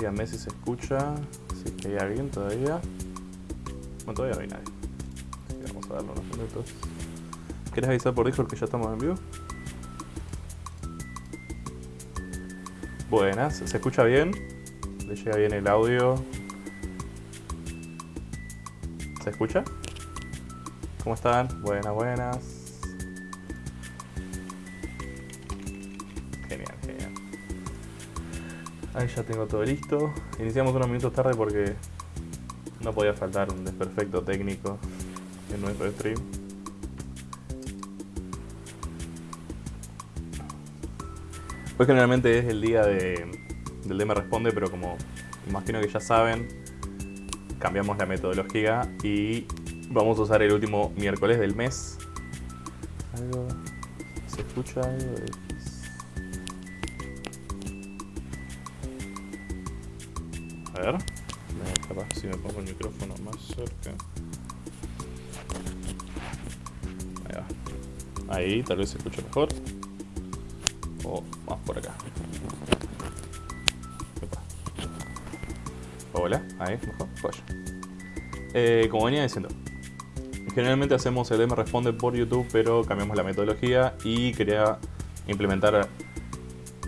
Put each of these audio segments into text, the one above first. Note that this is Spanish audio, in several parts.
Díganme si se escucha, si que hay alguien todavía. Bueno, todavía no hay nadie. Vamos a darle unos minutos. ¿Querés avisar por Discord que ya estamos en vivo? Buenas, ¿se escucha bien? ¿Le llega bien el audio? ¿Se escucha? ¿Cómo están? Buenas, buenas. Ahí ya tengo todo listo. Iniciamos unos minutos tarde porque no podía faltar un desperfecto técnico en nuestro stream. Hoy generalmente es el día de, del DM Responde, pero como imagino que ya saben, cambiamos la metodología y vamos a usar el último miércoles del mes. ¿Algo? ¿Se escucha algo? Ver. Si me pongo el micrófono más cerca. Ahí va. Ahí, tal vez se escucha mejor. O más por acá. Hola, ahí, mejor. Joya. Eh, como venía diciendo, generalmente hacemos el DM Responde por YouTube, pero cambiamos la metodología y quería implementar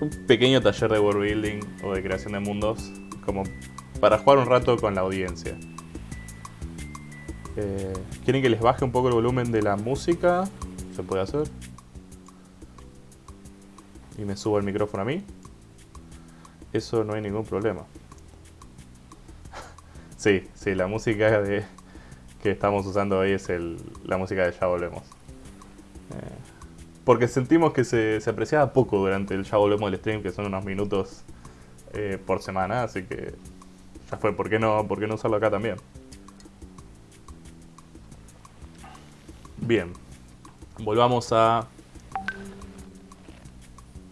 un pequeño taller de world building o de creación de mundos como para jugar un rato con la audiencia. Eh, ¿Quieren que les baje un poco el volumen de la música? Se puede hacer. Y me subo el micrófono a mí. Eso no hay ningún problema. sí, sí, la música de, que estamos usando hoy es el, la música de Ya Volvemos. Eh, porque sentimos que se, apreciaba poco durante el Ya Volvemos del stream, que son unos minutos eh, por semana, así que fue, ¿por qué, no, ¿por qué no usarlo acá también? Bien, volvamos a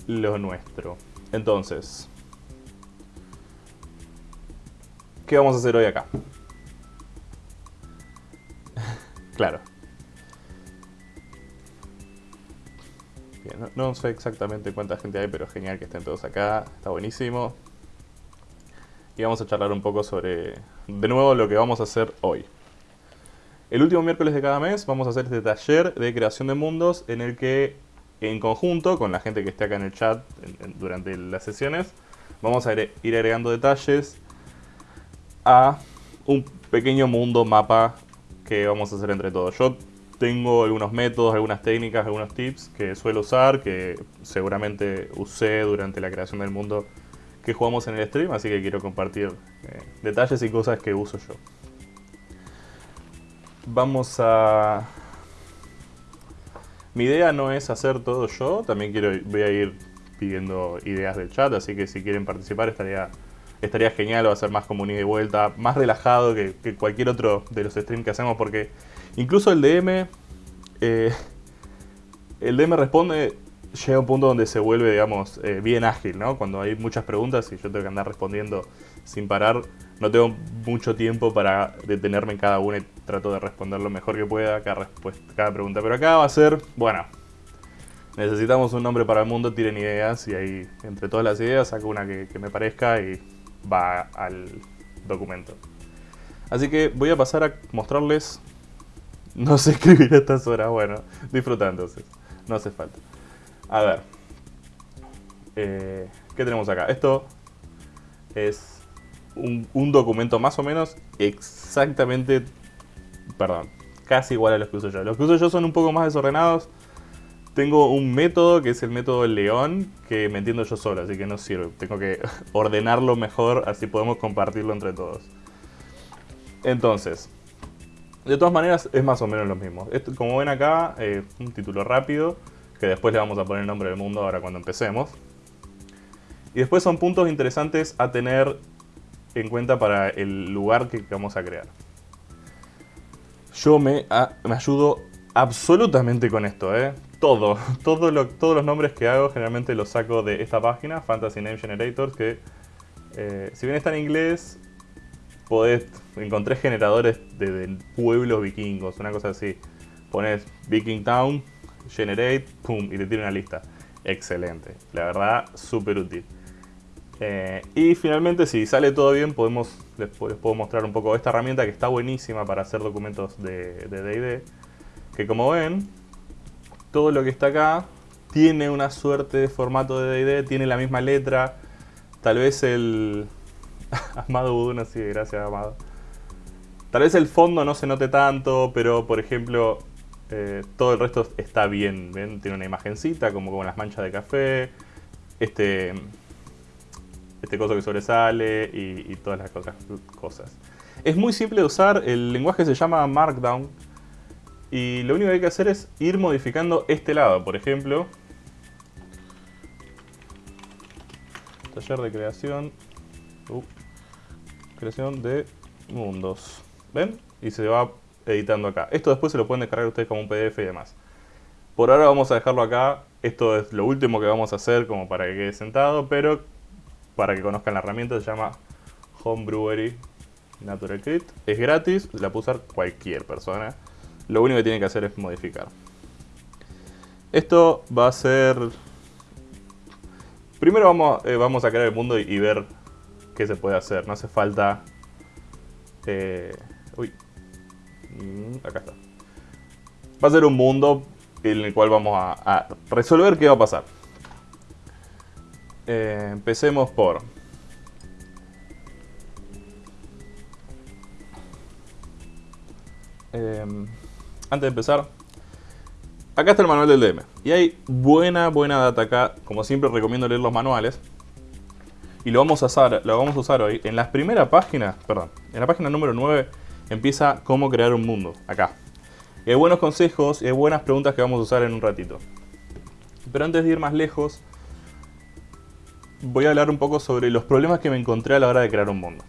lo nuestro. Entonces, ¿qué vamos a hacer hoy acá? claro. Bien, no, no, sé exactamente cuánta gente hay, pero genial que estén todos acá. Está buenísimo. Y vamos a charlar un poco sobre, de nuevo, lo que vamos a hacer hoy. El último miércoles de cada mes vamos a hacer este taller de creación de mundos en el que en conjunto con la gente que esté acá en el chat en, en, durante las sesiones vamos a ir, agregando detalles a un pequeño mundo mapa que vamos a hacer entre todos. Yo tengo algunos métodos, algunas técnicas, algunos tips que suelo usar, que seguramente usé durante la creación del mundo que jugamos en el stream, así que quiero compartir eh, detalles y cosas que uso yo. Vamos a... Mi idea no es hacer todo yo, también quiero, voy a ir pidiendo ideas del chat, así que si quieren participar estaría, estaría genial, va a ser más ida y vuelta, más relajado que, que cualquier otro de los streams que hacemos, porque incluso el DM, eh, el DM responde, llega un punto donde se vuelve, digamos, eh, bien ágil, ¿no? Cuando hay muchas preguntas y yo tengo que andar respondiendo sin parar, no tengo mucho tiempo para detenerme en cada una y trato de responder lo mejor que pueda cada, cada pregunta. Pero acá va a ser, bueno, necesitamos un nombre para el mundo, tiren ideas y ahí entre todas las ideas saco una que, que me parezca y va al documento. Así que voy a pasar a mostrarles, no sé escribir a estas horas, bueno, disfruta entonces, no hace falta. A ver, eh, ¿qué tenemos acá? Esto es un, documento más o menos exactamente, perdón, casi igual a los que uso yo. Los que uso yo son un poco más desordenados. Tengo un método que es el método león que me entiendo yo solo, así que no sirve. Tengo que ordenarlo mejor, así podemos compartirlo entre todos. Entonces, de todas maneras es más o menos lo mismo. Como ven acá, eh, un título rápido, que después le vamos a poner el nombre del mundo ahora cuando empecemos. Y después son puntos interesantes a tener en cuenta para el lugar que vamos a crear. Yo me, me ayudo absolutamente con esto, ¿eh? Todo, todo lo, todos los nombres que hago generalmente los saco de esta página, Fantasy Name Generators, que eh, si bien está en inglés, podés, encontré generadores de, de, pueblos vikingos, una cosa así. Pones Viking Town, Generate, pum, y te tira una lista. Excelente, la verdad, súper útil. Eh, y finalmente, si sale todo bien, podemos, les, puedo mostrar un poco esta herramienta que está buenísima para hacer documentos de D&D. que como ven, todo lo que está acá tiene una suerte de formato de D&D, tiene la misma letra. Tal vez el... Amado Buduna, sí, gracias Amado. Tal vez el fondo no se note tanto, pero por ejemplo, eh, todo el resto está bien. ¿ven? Tiene una imagencita, como con las manchas de café. Este, este coso que sobresale y, todas las otras cosas. Es muy simple de usar, el lenguaje se llama Markdown y lo único que hay que hacer es ir modificando este lado. Por ejemplo, taller de creación, uh, creación de mundos. ¿Ven? Y se va editando acá. Esto después se lo pueden descargar ustedes como un PDF y demás. Por ahora vamos a dejarlo acá. Esto es lo último que vamos a hacer como para que quede sentado, pero para que conozcan la herramienta, se llama Homebrewery Natural Kit. Es gratis, la puede usar cualquier persona. Lo único que tiene que hacer es modificar. Esto va a ser... Primero vamos, eh, vamos a crear el mundo y, ver qué se puede hacer. No hace falta... Eh, uy. Mm, acá está. Va a ser un mundo en el cual vamos a resolver qué va a pasar. Eh, empecemos por... Em, antes de empezar, acá está el manual del DM. Y hay buena, buena data acá. Como siempre recomiendo leer los manuales. Y lo vamos a usar, lo vamos a usar hoy. En la primera página, perdón, en la página número 9 empieza cómo crear un mundo. Acá. Hay buenos consejos y hay buenas preguntas que vamos a usar en un ratito. Pero antes de ir más lejos, voy a hablar un poco sobre los problemas que me encontré a la hora de crear un mundo.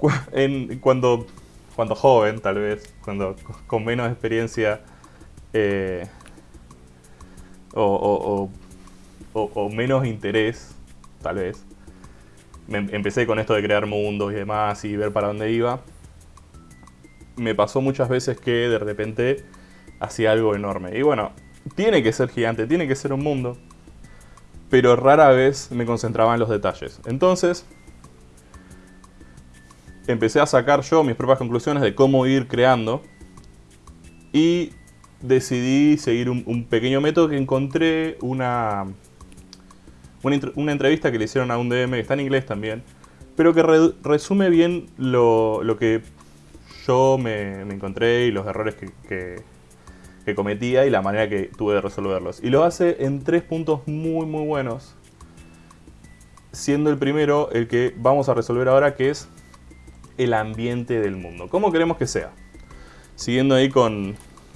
cuando, cuando joven, tal vez, cuando con menos experiencia eh, o, menos interés, tal vez, empecé con esto de crear mundos y demás y ver para dónde iba. Me pasó muchas veces que de repente hacía algo enorme. Y bueno, tiene que ser gigante, tiene que ser un mundo pero rara vez me concentraba en los detalles. Entonces, empecé a sacar yo mis propias conclusiones de cómo ir creando y decidí seguir un, pequeño método que encontré una, una, entrevista que le hicieron a un DM, que está en inglés también, pero que resume bien lo, que yo me, encontré y los errores que, que cometía y la manera que tuve de resolverlos. Y lo hace en tres puntos muy muy buenos. Siendo el primero el que vamos a resolver ahora que es el ambiente del mundo. ¿Cómo queremos que sea? Siguiendo ahí con,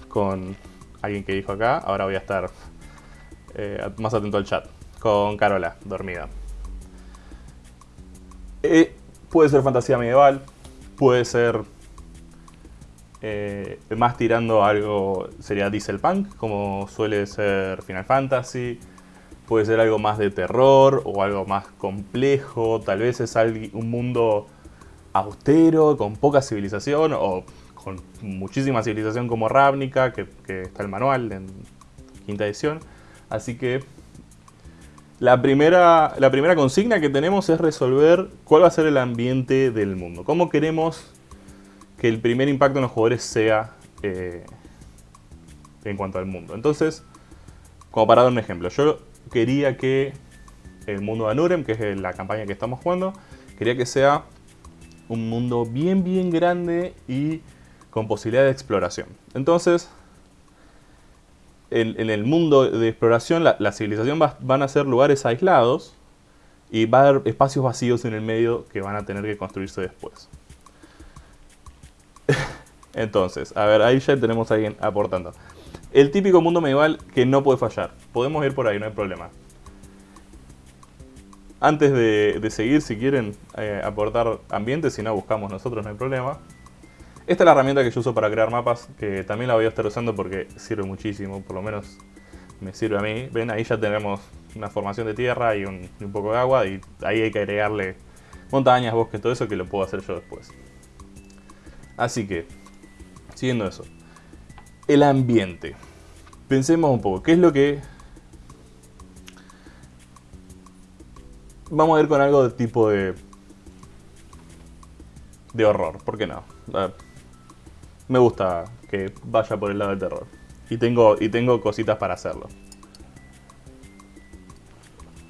con alguien que dijo acá, ahora voy a estar eh, más atento al chat. Con Carola, dormida. Eh, puede ser fantasía medieval, puede ser eh, más tirando algo sería diesel punk, como suele ser Final Fantasy. Puede ser algo más de terror o algo más complejo. Tal vez es un mundo austero, con poca civilización o con muchísima civilización como Ravnica, que, está el manual en quinta edición. Así que la primera, la primera consigna que tenemos es resolver cuál va a ser el ambiente del mundo. ¿Cómo queremos que el primer impacto en los jugadores sea eh, en cuanto al mundo. Entonces, como para dar un ejemplo, yo quería que el mundo de Anurem, que es la campaña que estamos jugando, quería que sea un mundo bien bien grande y con posibilidad de exploración. Entonces, en, el mundo de exploración, la, civilización van a ser lugares aislados y va a haber espacios vacíos en el medio que van a tener que construirse después. Entonces, a ver, ahí ya tenemos a alguien aportando. El típico mundo medieval que no puede fallar. Podemos ir por ahí, no hay problema. Antes de, seguir, si quieren eh, aportar ambiente, si no buscamos nosotros, no hay problema. Esta es la herramienta que yo uso para crear mapas, que también la voy a estar usando porque sirve muchísimo, por lo menos me sirve a mí. Ven, ahí ya tenemos una formación de tierra y un, poco de agua, y ahí hay que agregarle montañas, bosques, todo eso que lo puedo hacer yo después. Así que, siguiendo eso. El ambiente. Pensemos un poco, ¿qué es lo que... vamos a ir con algo de tipo de... De horror, ¿por qué no? Me gusta que vaya por el lado del terror. Y tengo, y tengo cositas para hacerlo.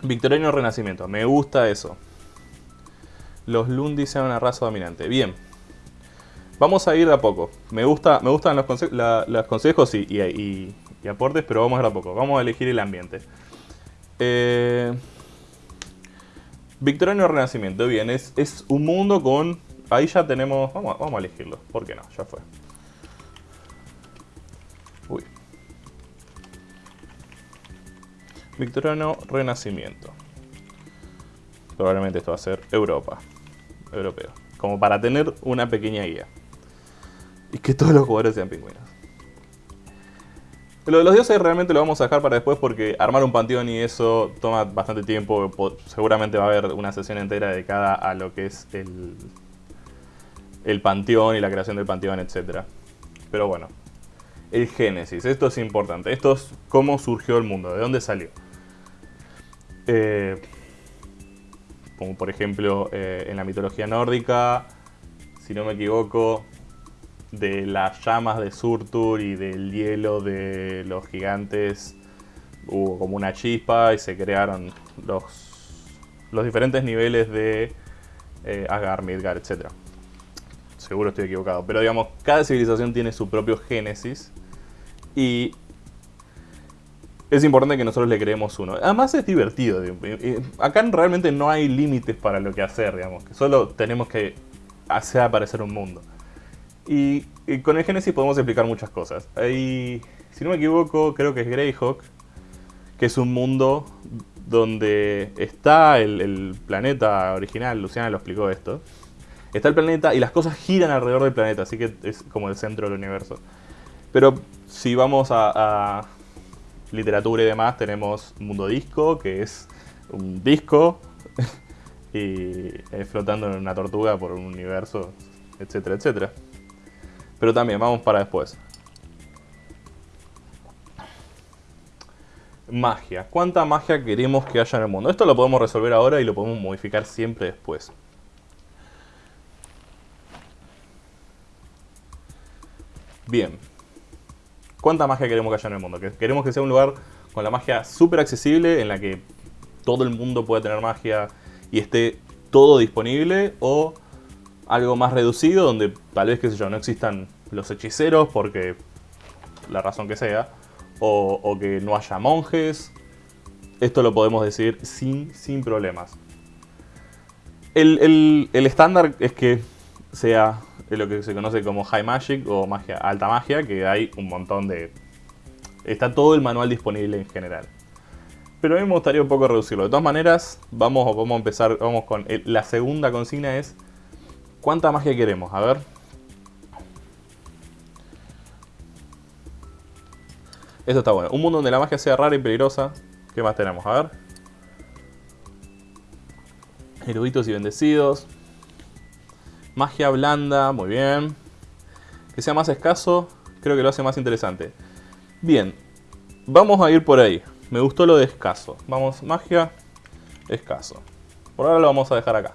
Victoriano Renacimiento, me gusta eso. Los Lundi sean una raza dominante. Bien. Vamos a ir de a poco. Me, gusta, me gustan los, consejos y, aportes, pero vamos a ir de a poco. Vamos a elegir el ambiente. Eh, Victoriano Renacimiento, bien, es, es un mundo con... Ahí ya tenemos... Vamos, vamos a elegirlo, ¿por qué no? Ya fue. Victoriano Renacimiento. Probablemente esto va a ser Europa. Europeo. Como para tener una pequeña guía. Y que todos los jugadores sean pingüinos. Lo de los dioses realmente lo vamos a dejar para después porque armar un panteón y eso toma bastante tiempo. Seguramente va a haber una sesión entera dedicada a lo que es el, el panteón y la creación del panteón, etc. Pero bueno, el génesis, esto es importante. Esto es cómo surgió el mundo, de dónde salió. Eh, como por ejemplo eh, en la mitología nórdica, si no me equivoco, de las llamas de Surtur y del hielo de los gigantes hubo como una chispa y se crearon los, los diferentes niveles de eh, Asgard, Midgard, etc. Seguro estoy equivocado, pero digamos, cada civilización tiene su propio génesis y es importante que nosotros le creemos uno. Además es divertido. Acá realmente no hay límites para lo que hacer, digamos. Solo tenemos que hacer aparecer un mundo. Y, con el Génesis podemos explicar muchas cosas. Hay, si no me equivoco, creo que es Greyhawk, que es un mundo donde está el, planeta original, Luciana lo explicó esto. Está el planeta y las cosas giran alrededor del planeta, así que es como el centro del universo. Pero si vamos a literatura y demás, tenemos Mundo Disco, que es un disco y flotando en una tortuga por un universo, etcétera, etcétera. Pero también, vamos para después. Magia. ¿Cuánta magia queremos que haya en el mundo? Esto lo podemos resolver ahora y lo podemos modificar siempre después. Bien. ¿Cuánta magia queremos que haya en el mundo? Queremos que sea un lugar con la magia súper accesible, en la que todo el mundo pueda tener magia y esté todo disponible, o algo más reducido, donde tal vez, qué sé yo, no existan los hechiceros porque la razón que sea, o, que no haya monjes. Esto lo podemos decir sin, sin problemas. El, estándar es que sea lo que se conoce como High Magic o magia, alta magia, que hay un montón de... Está todo el manual disponible en general. Pero a mí me gustaría un poco reducirlo. De todas maneras, vamos, vamos a empezar, vamos con... la segunda consigna es ¿Cuánta magia queremos? A ver. Esto está bueno. Un mundo donde la magia sea rara y peligrosa. ¿Qué más tenemos? A ver. Eruditos y bendecidos. Magia blanda, muy bien. Que sea más escaso, creo que lo hace más interesante. Bien, vamos a ir por ahí. Me gustó lo de escaso. Vamos, magia, escaso. Por ahora lo vamos a dejar acá.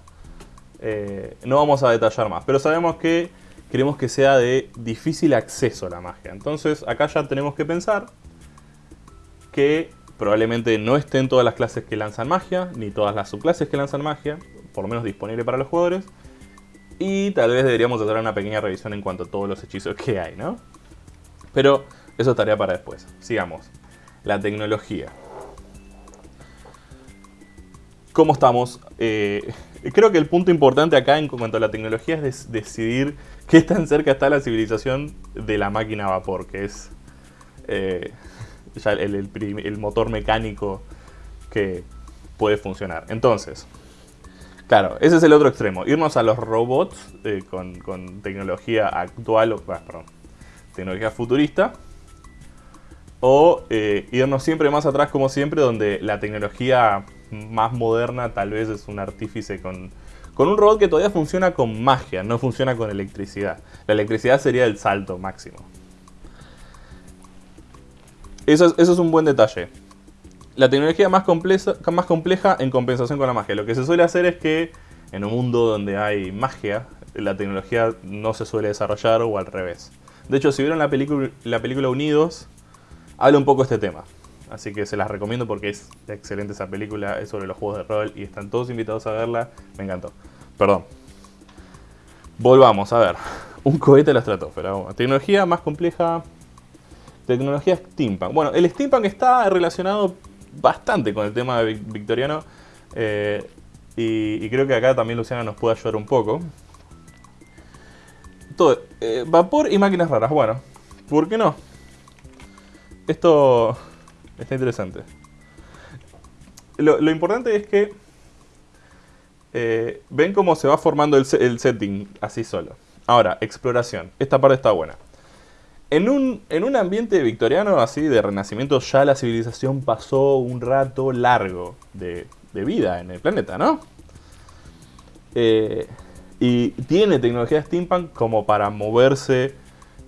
Eh, no vamos a detallar más, pero sabemos que queremos que sea de difícil acceso a la magia. Entonces acá ya tenemos que pensar que probablemente no estén todas las clases que lanzan magia, ni todas las subclases que lanzan magia, por lo menos disponible para los jugadores. Y tal vez deberíamos hacer una pequeña revisión en cuanto a todos los hechizos que hay, ¿no? Pero eso estaría para después. Sigamos. La tecnología. ¿Cómo estamos? Eh, creo que el punto importante acá en cuanto a la tecnología es decidir qué tan cerca está la civilización de la máquina a vapor, que es eh, ya el, motor mecánico que puede funcionar. Entonces, claro, ese es el otro extremo. Irnos a los robots eh, con, tecnología actual, o, perdón, tecnología futurista. O eh, irnos siempre más atrás como siempre, donde la tecnología más moderna tal vez es un artífice con, con un robot que todavía funciona con magia, no funciona con electricidad. La electricidad sería el salto máximo. Eso es, un buen detalle. La tecnología más compleja, en compensación con la magia. Lo que se suele hacer es que en un mundo donde hay magia, la tecnología no se suele desarrollar o al revés. De hecho, si vieron la la película Unidos, habla un poco de este tema. Así que se las recomiendo porque es excelente esa película, es sobre los juegos de rol y están todos invitados a verla. Me encantó. Perdón. Volvamos, a ver. Un cohete a la estratosfera. tecnología más compleja. Tecnología steampunk. Bueno, el steampunk está relacionado bastante con el tema victoriano. Eh, y, creo que acá también Luciana nos puede ayudar un poco. Todo, eh, vapor y máquinas raras. Bueno, ¿por qué no? Esto Está interesante. Lo, importante es que eh, ven cómo se va formando el, setting así solo. Ahora, exploración. Esta parte está buena. En un, en un ambiente victoriano así de renacimiento ya la civilización pasó un rato largo de, vida en el planeta, ¿no? Eh, y tiene tecnología steampunk como para moverse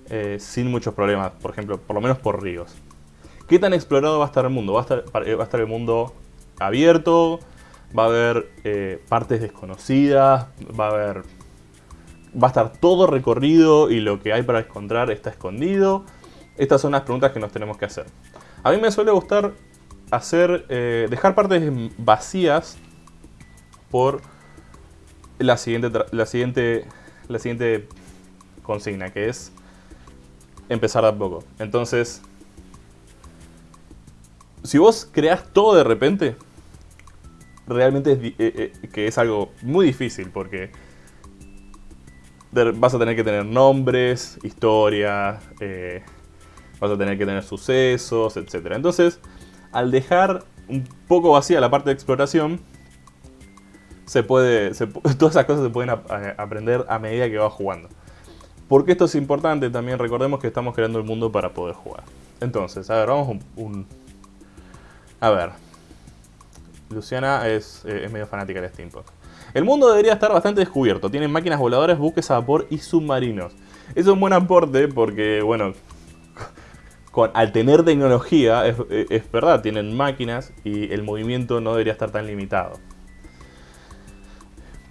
eh, sin muchos problemas, por ejemplo, por lo menos por ríos. ¿Qué tan explorado va a estar el mundo? Va a estar, va a estar el mundo abierto, va a haber eh, partes desconocidas, va a haber... Va a estar todo recorrido y lo que hay para encontrar está escondido. Estas son las preguntas que nos tenemos que hacer. A mí me suele gustar hacer, eh, dejar partes vacías por la siguiente, la, siguiente, la siguiente consigna, que es empezar de a poco. Entonces, si vos creas todo de repente, realmente es, eh, eh, que es algo muy difícil porque vas a tener que tener nombres, historia, eh, vas a tener que tener sucesos, etc. Entonces, al dejar un poco vacía la parte de exploración, se puede, todas esas cosas se pueden aprender a medida que vas jugando. Porque esto es importante, también recordemos que estamos creando el mundo para poder jugar. Entonces, a ver, vamos un a ver. Luciana es, eh, medio fanática del steampunk. El mundo debería estar bastante descubierto. Tienen máquinas voladoras, buques a vapor y submarinos. Es un buen aporte porque, bueno, con, al tener tecnología, es, verdad, tienen máquinas y el movimiento no debería estar tan limitado.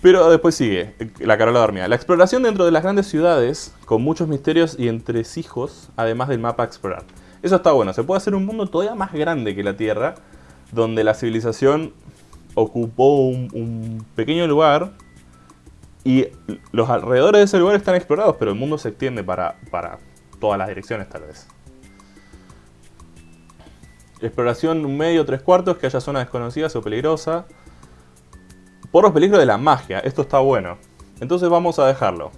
Pero después sigue, la Carola dormía. La exploración dentro de las grandes ciudades, con muchos misterios y entresijos, además del mapa a explorar. Eso está bueno, se puede hacer un mundo todavía más grande que la Tierra, donde la civilización ocupó un, pequeño lugar y los alrededores de ese lugar están explorados, pero el mundo se extiende para, para todas las direcciones tal vez. Exploración medio, tres cuartos, que haya zonas desconocidas o peligrosas. Por los peligros de la magia, esto está bueno. Entonces vamos a dejarlo.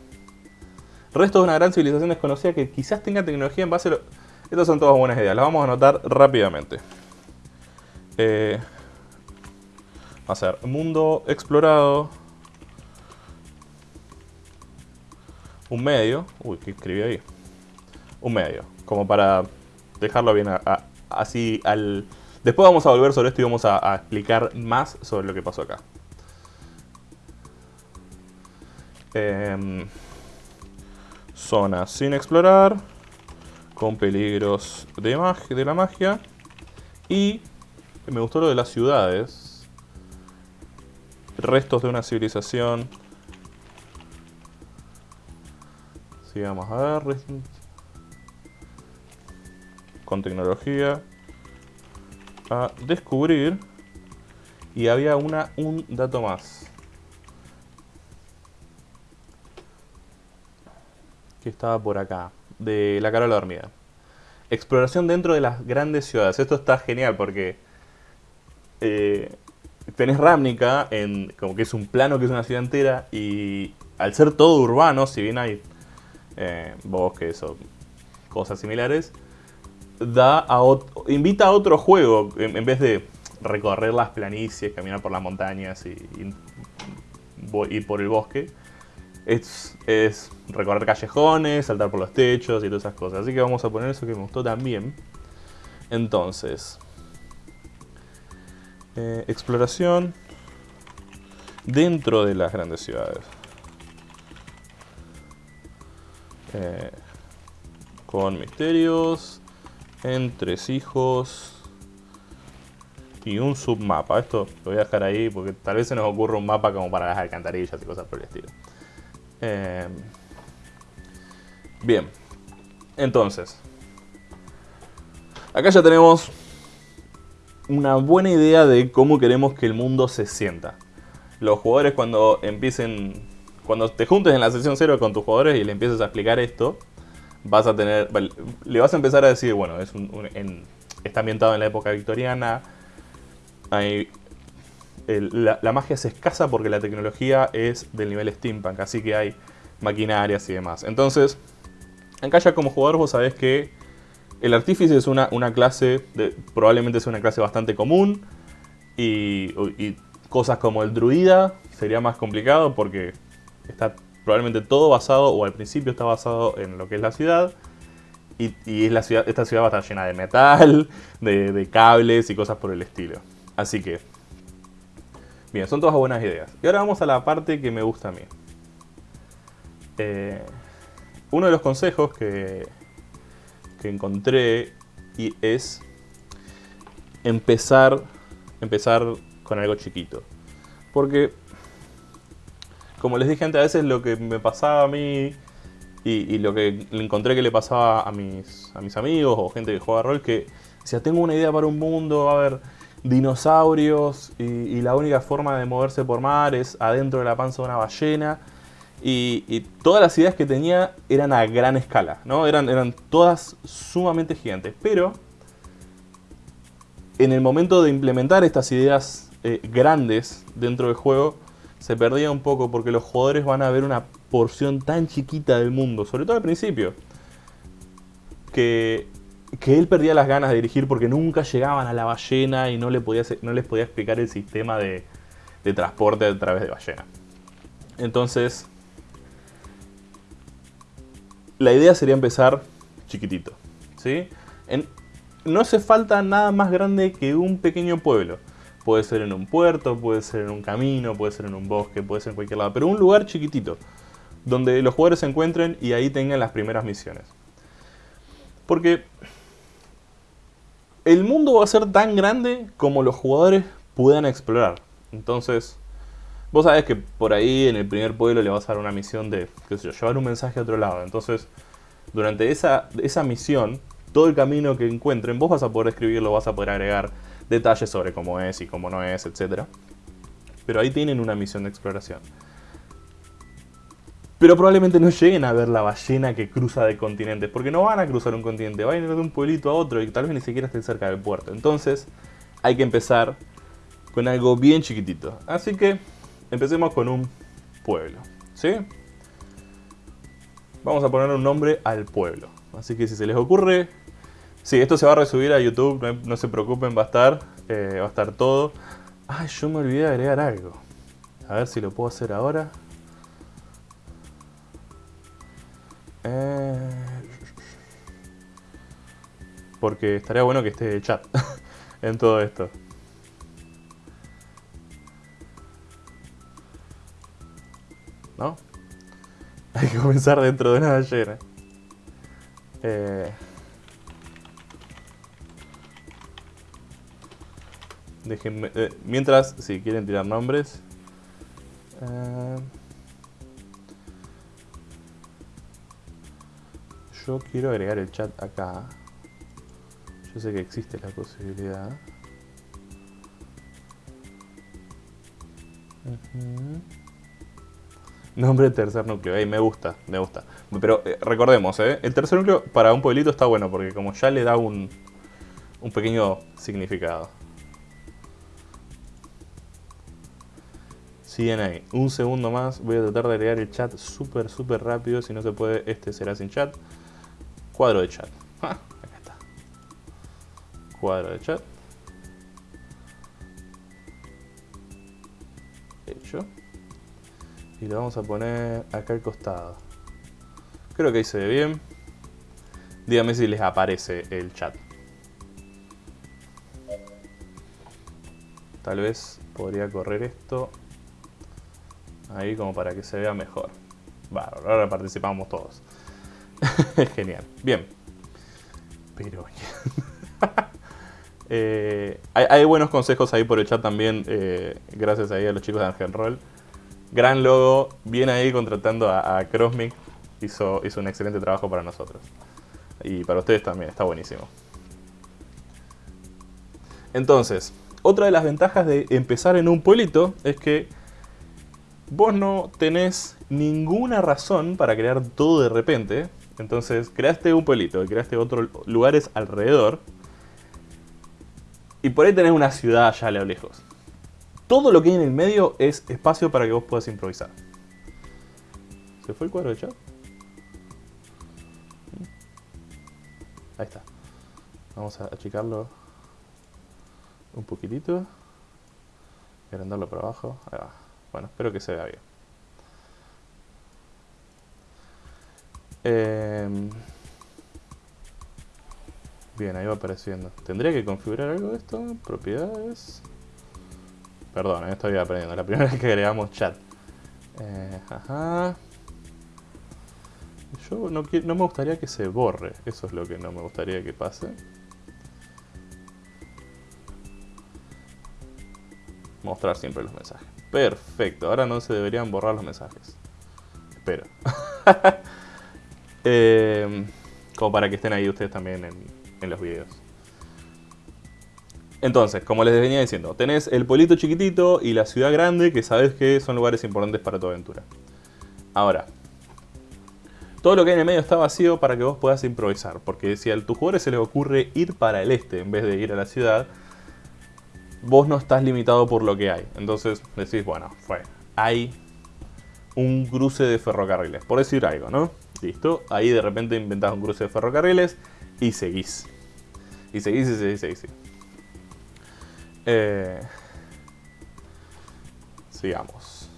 Resto de una gran civilización desconocida que quizás tenga tecnología en base a... Lo estas son todas buenas ideas, las vamos a anotar rápidamente. Eh, va a ser mundo explorado. Un medio. Uy, ¿qué escribí ahí? Un medio. Como para dejarlo bien así al... Después vamos a volver sobre esto y vamos a, explicar más sobre lo que pasó acá. Em, zona sin explorar con peligros de, de la magia. Y me gustó lo de las ciudades. Restos de una civilización. Sigamos a ver. Con tecnología. A descubrir. Y había una, un dato más. Que estaba por acá de La Carola Dormida. Exploración dentro de las grandes ciudades. Esto está genial porque eh, tenés Ramnica, en, como que es un plano que es una ciudad entera, y al ser todo urbano, si bien hay eh, bosques o cosas similares, da a invita a otro juego en, vez de recorrer las planicies, caminar por las montañas y, y ir por el bosque es, recorrer callejones, saltar por los techos y todas esas cosas. Así que vamos a poner eso que me gustó también. Entonces, eh, exploración dentro de las grandes ciudades. Eh, con misterios, entresijos y un submapa. Esto lo voy a dejar ahí porque tal vez se nos ocurra un mapa como para las alcantarillas y cosas por el estilo. Eh, bien, entonces, acá ya tenemos una buena idea de cómo queremos que el mundo se sienta. Los jugadores cuando empiecen, cuando te juntes en la sesión 0 con tus jugadores y le empieces a explicar esto, vas a tener, le vas a empezar a decir, bueno, es está ambientado en la época victoriana, la, la, magia es escasa porque la tecnología es del nivel steampunk, así que hay maquinarias y demás. Entonces, acá ya como jugador vos sabés que el artífice es una, clase, de, probablemente es una clase bastante común y, cosas como el druida sería más complicado porque está probablemente todo basado, o al principio está basado en lo que es la ciudad. Y, es la ciudad, esta ciudad va a estar llena de metal, de, cables y cosas por el estilo. Así que, bien, son todas buenas ideas. Y ahora vamos a la parte que me gusta a mí. Eh, uno de los consejos que, encontré y es empezar, empezar con algo chiquito. Porque, como les dije antes, a veces lo que me pasaba a mí y, lo que encontré que le pasaba a mis, a mis amigos o gente que juega rol, que decía, tengo una idea para un mundo, a haber dinosaurios y, y la única forma de moverse por mar es adentro de la panza de una ballena y, todas las ideas que tenía eran a gran escala, ¿no? Eran, eran todas sumamente gigantes. Pero en el momento de implementar estas ideas eh, grandes dentro del juego, se perdía un poco porque los jugadores van a ver una porción tan chiquita del mundo, sobre todo al principio, que, que él perdía las ganas de dirigir porque nunca llegaban a la ballena y no, le podía, no les podía explicar el sistema de, de transporte a través de ballena. Entonces, la idea sería empezar chiquitito. ¿sí? no hace falta nada más grande que un pequeño pueblo. Puede ser en un puerto, puede ser en un camino, puede ser en un bosque, puede ser en cualquier lado. Pero un lugar chiquitito, donde los jugadores se encuentren y ahí tengan las primeras misiones. Porque el mundo va a ser tan grande como los jugadores puedan explorar. Entonces, Vos sabés que por ahí en el primer pueblo le vas a dar una misión de, llevar un mensaje a otro lado. Entonces, durante esa, esa misión, todo el camino que encuentren, vos vas a poder escribirlo, vas a poder agregar detalles sobre cómo es y cómo no es, etc. Pero ahí tienen una misión de exploración. Pero probablemente no lleguen a ver la ballena que cruza de continentes, porque no van a cruzar un continente, van a ir de un pueblito a otro y tal vez ni siquiera estén cerca del puerto. Entonces, hay que empezar con algo bien chiquitito. Así que Empecemos con un pueblo, ¿sí? Vamos a poner un nombre al pueblo. Así que si se les ocurre... Sí, esto se va a resubir a YouTube, no, se preocupen, va a estar, eh, va a estar todo. Ay, yo me olvidé de agregar algo. A ver si lo puedo hacer ahora. Eh, porque estaría bueno que esté el chat en todo esto. Hay que comenzar dentro de una ballena. Eh, déjenme, eh, mientras, si quieren tirar nombres. Eh, yo quiero agregar el chat acá. Yo sé que existe la posibilidad. Nombre tercer núcleo. Ey, me gusta, me gusta. Pero eh, recordemos, ¿eh? El tercer núcleo para un pueblito está bueno porque como ya le da un, un pequeño significado. Siguen ahí. Un segundo más. Voy a tratar de agregar el chat súper, súper rápido. Si no se puede, este será sin chat. Cuadro de chat. Ah, acá está. Cuadro de chat. Y lo vamos a poner acá al costado. Creo que ahí se ve bien. Díganme si les aparece el chat. Tal vez podría correr esto ahí como para que se vea mejor. Bárbaro, ahora participamos todos. Genial. Bien. Pero... Eh, hay, buenos consejos ahí por el chat también, eh, gracias ahí a los chicos de Angel Roll. Gran logo, bien ahí contratando a, a Crossmic, hizo, hizo un excelente trabajo para nosotros. Y para ustedes también, está buenísimo. Entonces, otra de las ventajas de empezar en un pueblito es que vos no tenés ninguna razón para crear todo de repente. Entonces, creaste un pueblito y creaste otros lugares alrededor. Y por ahí tenés una ciudad allá a lo lejos. Todo lo que hay en el medio es espacio para que vos puedas improvisar. ¿Se fue el cuadro de chat? Ahí está. Vamos a achicarlo un poquitito. Agrandarlo para abajo. Ahí va. Bueno, espero que se vea bien. Em, bien, ahí va apareciendo. ¿Tendría que configurar algo de esto? Propiedades. Perdón, eh, estoy aprendiendo. La primera vez que agregamos chat. Eh, ajá. Yo no, no me gustaría que se borre. Eso es lo que no me gustaría que pase. Mostrar siempre los mensajes. Perfecto, ahora no se deberían borrar los mensajes. Espero. Em, como para que estén ahí ustedes también en, los videos. Entonces, como les venía diciendo, tenés el pueblito chiquitito y la ciudad grande que sabes que son lugares importantes para tu aventura. Ahora, todo lo que hay en el medio está vacío para que vos puedas improvisar. Porque si a tus jugadores se les ocurre ir para el este en vez de ir a la ciudad, vos no estás limitado por lo que hay. Entonces decís, bueno, fue. Hay un cruce de ferrocarriles, por decir algo, ¿no? Listo. Ahí de repente inventás un cruce de ferrocarriles y seguís. Y seguís y seguís y seguís. Eh, sigamos.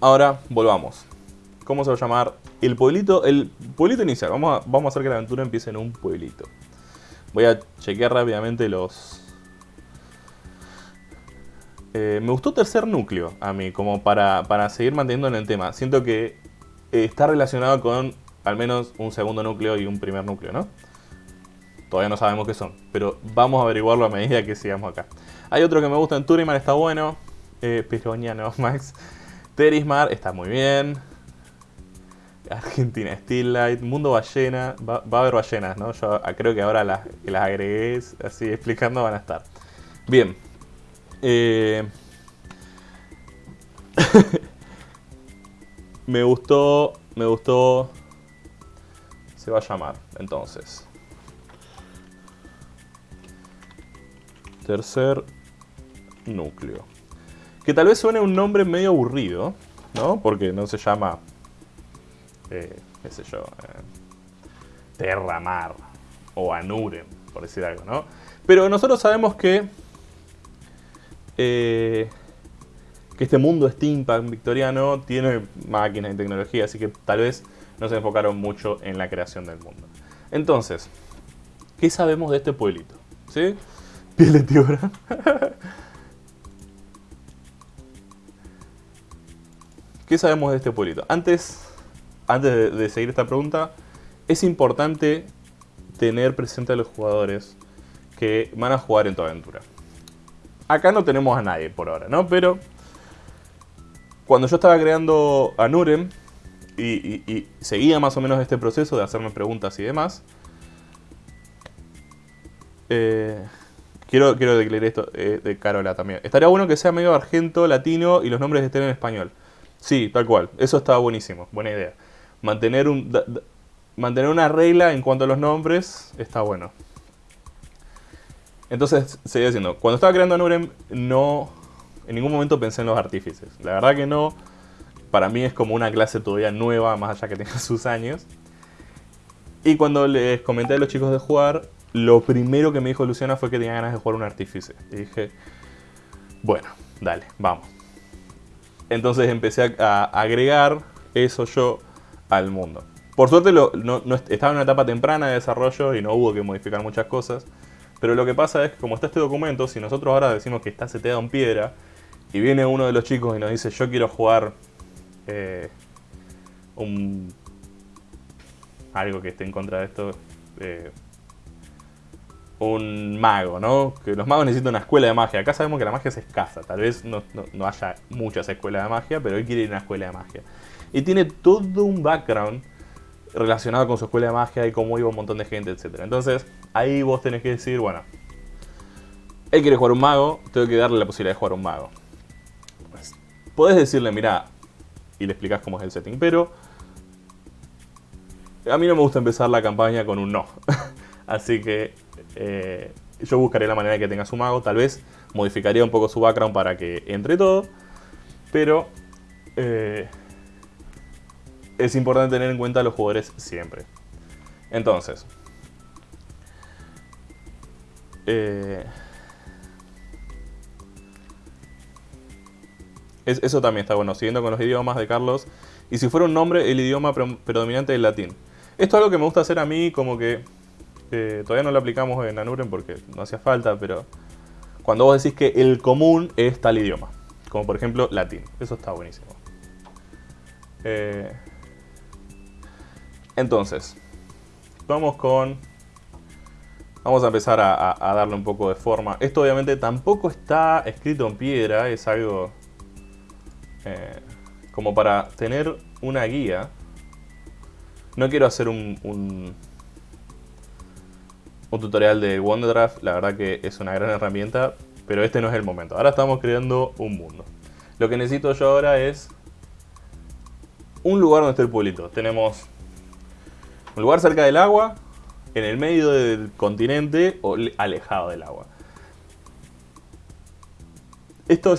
Ahora volvamos. ¿Cómo se va a llamar? El pueblito, el pueblito inicial. Vamos a, vamos a hacer que la aventura empiece en un pueblito. Voy a chequear rápidamente los... Eh, me gustó tercer núcleo a mí, como para, para seguir manteniendo en el tema. Siento que está relacionado con al menos un segundo núcleo y un primer núcleo, ¿no? Todavía no sabemos qué son, pero vamos a averiguarlo a medida que sigamos acá. Hay otro que me gusta en Turiman, está bueno. Eh, no, Max. Terismar está muy bien. Argentina Still Light, Mundo Ballena, va, a haber ballenas, ¿no? Yo creo que ahora las, que las agregué así explicando van a estar. Bien. Eh, me gustó, me gustó... Se va a llamar, entonces. Tercer núcleo. Que tal vez suene un nombre medio aburrido, ¿no? Porque no se llama eh, qué sé yo, eh, Terramar o Anuren, por decir algo, ¿no? Pero nosotros sabemos que, eh, que este mundo steampunk victoriano tiene máquinas y tecnología, así que tal vez no se enfocaron mucho en la creación del mundo. Entonces, ¿qué sabemos de este pueblito? ¿Sí? Piel de. ¿Qué sabemos de este pueblito? Antes antes de, seguir esta pregunta, es importante tener presente a los jugadores que van a jugar en tu aventura. Acá no tenemos a nadie por ahora, ¿no? Pero cuando yo estaba creando a Nurem y, seguía más o menos este proceso de hacerme preguntas y demás, eh, quiero, quiero declarar esto eh, de Carola también. Estaría bueno que sea medio argento, latino y los nombres estén en español. Sí, tal cual. Eso estaba buenísimo. Buena idea mantener, un, mantener una regla en cuanto a los nombres está bueno. Entonces, seguía diciendo, cuando estaba creando Nurem, no, en ningún momento pensé en los artífices. La verdad que no, para mí es como una clase todavía nueva, más allá que tenga sus años. Y cuando les comenté a los chicos de jugar, lo primero que me dijo Luciana fue que tenía ganas de jugar un artífice. Y dije, bueno, dale, vamos. Entonces empecé a agregar eso yo al mundo. Por suerte no, estaba en una etapa temprana de desarrollo y no hubo que modificar muchas cosas. Pero lo que pasa es que como está este documento, si nosotros ahora decimos que está seteado en piedra y viene uno de los chicos y nos dice yo quiero jugar eh, un algo que esté en contra de esto, eh, un mago, ¿no? Que los magos necesitan una escuela de magia. Acá sabemos que la magia es escasa. Tal vez no, haya muchas escuelas de magia, pero él quiere ir a una escuela de magia. Y tiene todo un background relacionado con su escuela de magia y cómo iba un montón de gente, etc. Entonces, ahí vos tenés que decir, bueno, él quiere jugar un mago, tengo que darle la posibilidad de jugar un mago. Pues, podés decirle, mira, y le explicas cómo es el setting, pero a mí no me gusta empezar la campaña con un no. Así que eh, yo buscaré la manera de que tenga su mago. Tal vez modificaría un poco su background para que entre todo. Pero eh, es importante tener en cuenta a los jugadores siempre. Entonces. Eh, eso también está bueno. Siguiendo con los idiomas de Carlos. Y si fuera un nombre, el idioma predominante es el latín. Esto es algo que me gusta hacer a mí como que todavía no lo aplicamos en Anuren porque no hacía falta, pero cuando vos decís que el común es tal idioma, como por ejemplo latín, eso está buenísimo. Eh, entonces, vamos con... Vamos a empezar a, darle un poco de forma. Esto obviamente tampoco está escrito en piedra, es algo eh, como para tener una guía. No quiero hacer un tutorial de Wonderdraft, la verdad que es una gran herramienta, pero este no es el momento. Ahora estamos creando un mundo. Lo que necesito yo ahora es un lugar donde esté el pueblito. Tenemos un lugar cerca del agua, en el medio del continente o alejado del agua. Esto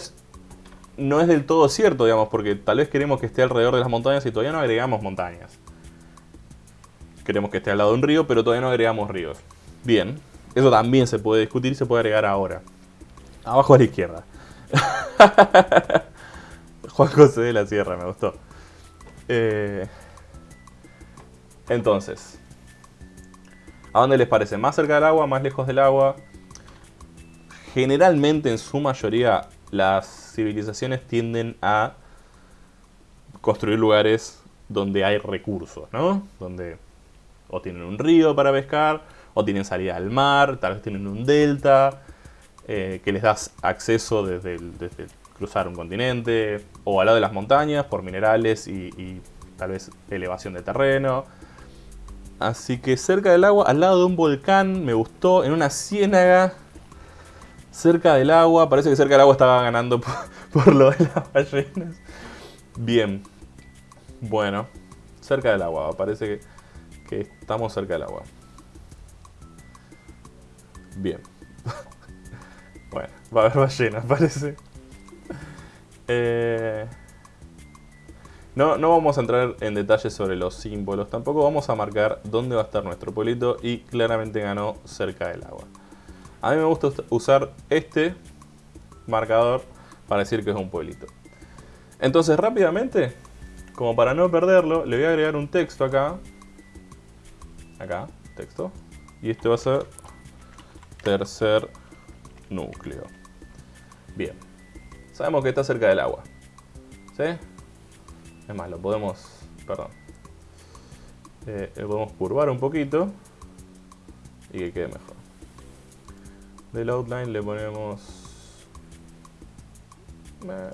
no es del todo cierto, digamos, porque tal vez queremos que esté alrededor de las montañas y todavía no agregamos montañas. Queremos que esté al lado de un río, pero todavía no agregamos ríos. Bien, eso también se puede discutir y se puede agregar ahora. Abajo a la izquierda. Juan José de la Sierra, me gustó. Eh, entonces, ¿a dónde les parece? ¿Más cerca del agua? ¿Más lejos del agua? Generalmente, en su mayoría, las civilizaciones tienden a construir lugares donde hay recursos, ¿no? Donde o tienen un río para pescar, o tienen salida al mar, tal vez tienen un delta, eh, que les das acceso desde, cruzar un continente, o al lado de las montañas por minerales y, tal vez elevación de terreno. Así que cerca del agua, al lado de un volcán, me gustó, en una ciénaga, cerca del agua, parece que cerca del agua estaba ganando por, lo de las ballenas. Bien, bueno, cerca del agua, parece que estamos cerca del agua. Bien. bueno, va a haber ballenas, parece. Eh, no, no vamos a entrar en detalles sobre los símbolos, tampoco vamos a marcar dónde va a estar nuestro pueblito y claramente ganó cerca del agua. A mí me gusta usar este marcador para decir que es un pueblito. Entonces rápidamente, como para no perderlo, le voy a agregar un texto acá. Acá, texto. Y este va a ser tercer núcleo. Bien. Sabemos que está cerca del agua. ¿Sí? Es más, lo podemos... Perdón. Eh, lo podemos curvar un poquito. Y que quede mejor. Del outline le ponemos... Eh,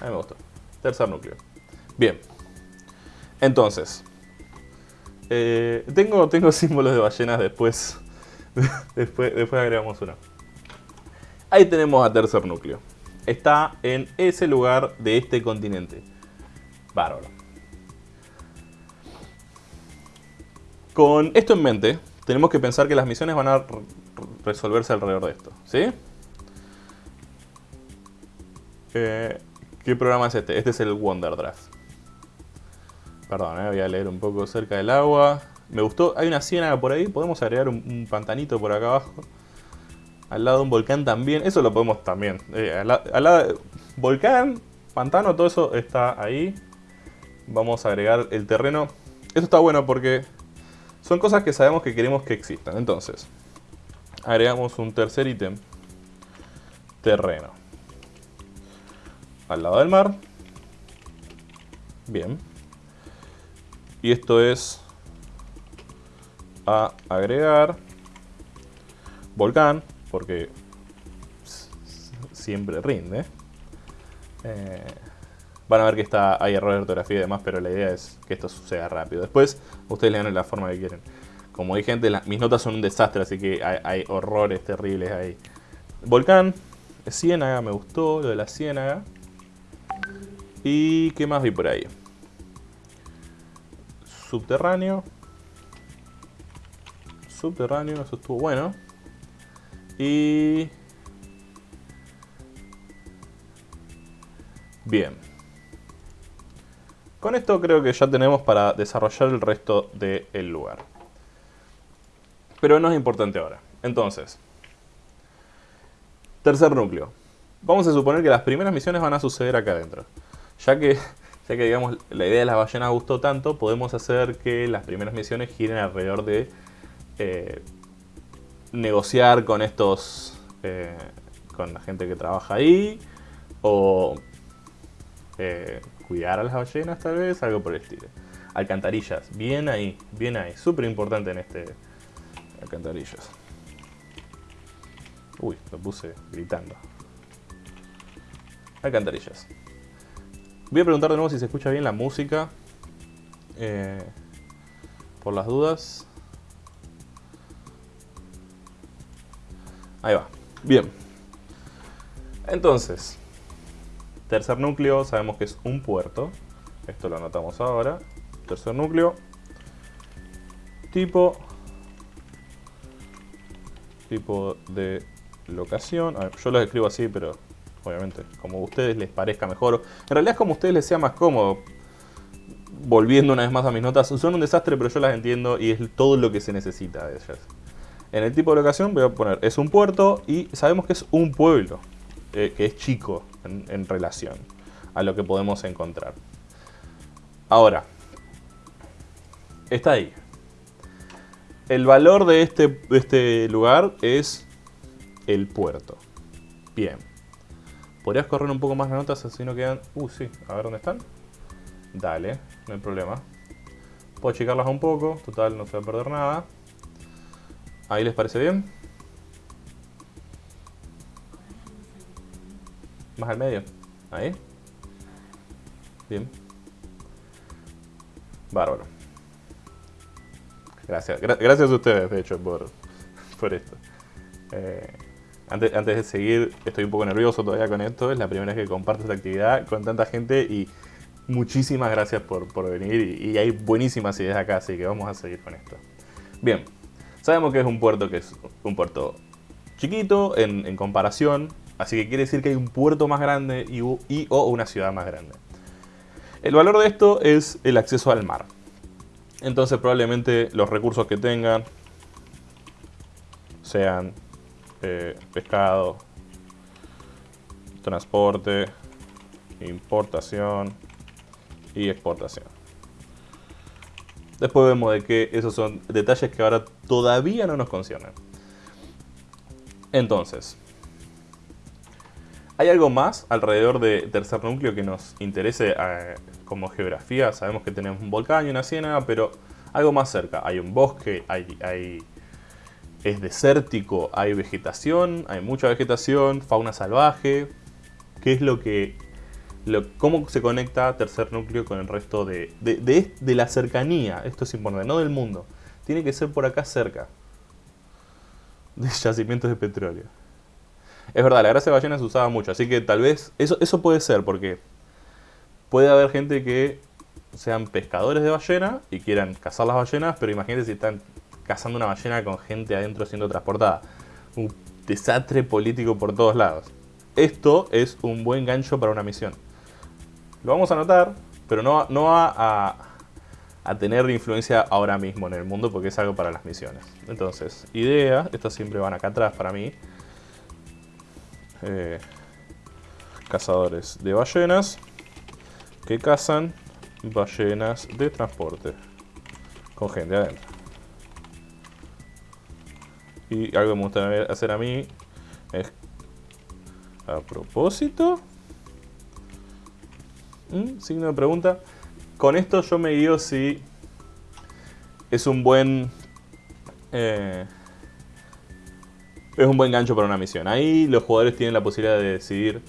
a mí me gustó. Tercer núcleo. Bien. Entonces. Eh, tengo, tengo símbolos de ballenas después después, agregamos uno. Ahí tenemos a tercer núcleo. Está en ese lugar de este continente. Bárbaro. Con esto en mente, tenemos que pensar que las misiones van a resolverse alrededor de esto. ¿Sí? Eh, ¿Qué programa es este? Este es el Wonder Draft. Perdón, eh, voy a leer un poco cerca del agua. Me gustó, hay una ciénaga por ahí, podemos agregar un, pantanito por acá abajo. Al lado de un volcán también, eso lo podemos también. Eh, al, lado volcán, pantano, todo eso está ahí. Vamos a agregar el terreno. Esto está bueno porque son cosas que sabemos que queremos que existan. Entonces, agregamos un tercer ítem. Terreno. Al lado del mar. Bien. Y esto es a agregar volcán, porque siempre rinde. Eh, van a ver que está, hay error de ortografía y demás, pero la idea es que esto suceda rápido. Después, ustedes le dan la forma que quieren. Como dije antes, mis notas son un desastre, así que hay, horrores terribles ahí. Volcán, ciénaga, me gustó lo de la ciénaga. ¿Y qué más vi por ahí? Subterráneo. Subterráneo, eso estuvo bueno. Y... Bien. Con esto creo que ya tenemos para desarrollar el resto del lugar. Pero no es importante ahora. Entonces, tercer núcleo. Vamos a suponer que las primeras misiones van a suceder acá adentro. Ya que, ya que digamos, la idea de las ballenas gustó tanto, podemos hacer que las primeras misiones giren alrededor de eh, negociar con estos, eh, con la gente que trabaja ahí, o eh, cuidar a las ballenas tal vez, algo por el estilo. Alcantarillas, bien ahí, bien ahí, súper importante en este alcantarillas. Uy, lo puse gritando. Alcantarillas. Voy a preguntar de nuevo si se escucha bien la música. Por las dudas. Ahí va. Bien. Entonces, tercer núcleo, sabemos que es un puerto. Esto lo anotamos ahora. Tercer núcleo. Tipo. Tipo de locación. yo lo escribo así, pero obviamente como a ustedes les parezca mejor. En realidad es como a ustedes les sea más cómodo. Volviendo una vez más a mis notas, son un desastre, pero yo las entiendo y es todo lo que se necesita de ellas. En el tipo de locación voy a poner, es un puerto y sabemos que es un pueblo, eh, que es chico en, relación a lo que podemos encontrar. Ahora, está ahí. El valor de este, de este lugar es el puerto. Bien. ¿Podrías correr un poco más las notas así no quedan... Uh, sí. A ver dónde están. Dale, no hay problema. Puedo achicarlas un poco. Total, no se va a perder nada. ¿Ahí les parece bien? Más al medio. Ahí. Bien. Bárbaro. Gracias. gracias a ustedes, de hecho, por, por esto. Eh, antes, antes de seguir, estoy un poco nervioso todavía con esto. Es la primera vez que comparto esta actividad con tanta gente y muchísimas gracias por, por venir. Y, y hay buenísimas ideas acá, así que vamos a seguir con esto. Bien, Sabemos que es un puerto que es un puerto chiquito en, comparación, así que quiere decir que hay un puerto más grande y, o una ciudad más grande. El valor de esto es el acceso al mar. Entonces probablemente los recursos que tengan sean eh, pescado, transporte, importación y exportación. Después vemos de que esos son detalles que ahora todavía no nos conciernen. Entonces, ¿hay algo más alrededor de tercer núcleo que nos interese eh, como geografía? Sabemos que tenemos un volcán y una ciénaga, pero algo más cerca. Hay un bosque, hay, es desértico, hay vegetación, hay mucha vegetación, fauna salvaje. ¿Qué es lo que cómo se conecta tercer núcleo con el resto de, de, la cercanía. Esto es importante, no del mundo. Tiene que ser por acá cerca. De yacimientos de petróleo. Es verdad, la grasa de ballena se usaba mucho, así que tal vez eso, eso puede ser, porque puede haber gente que sean pescadores de ballena y quieran cazar las ballenas, pero imagínate si están cazando una ballena con gente adentro siendo transportada. Un desastre político por todos lados. Esto es un buen gancho para una misión. Lo vamos a anotar, pero no, no va a, a, tener influencia ahora mismo en el mundo porque es algo para las misiones. Entonces, idea, estas siempre van acá atrás para mí. Eh, cazadores de ballenas que cazan ballenas de transporte con gente adentro. Y algo que me gustaría hacer a mí es a propósito ¿Mm? Signo de pregunta. Con esto yo me guío si es un buen... Eh, es un buen gancho para una misión. Ahí los jugadores tienen la posibilidad de decidir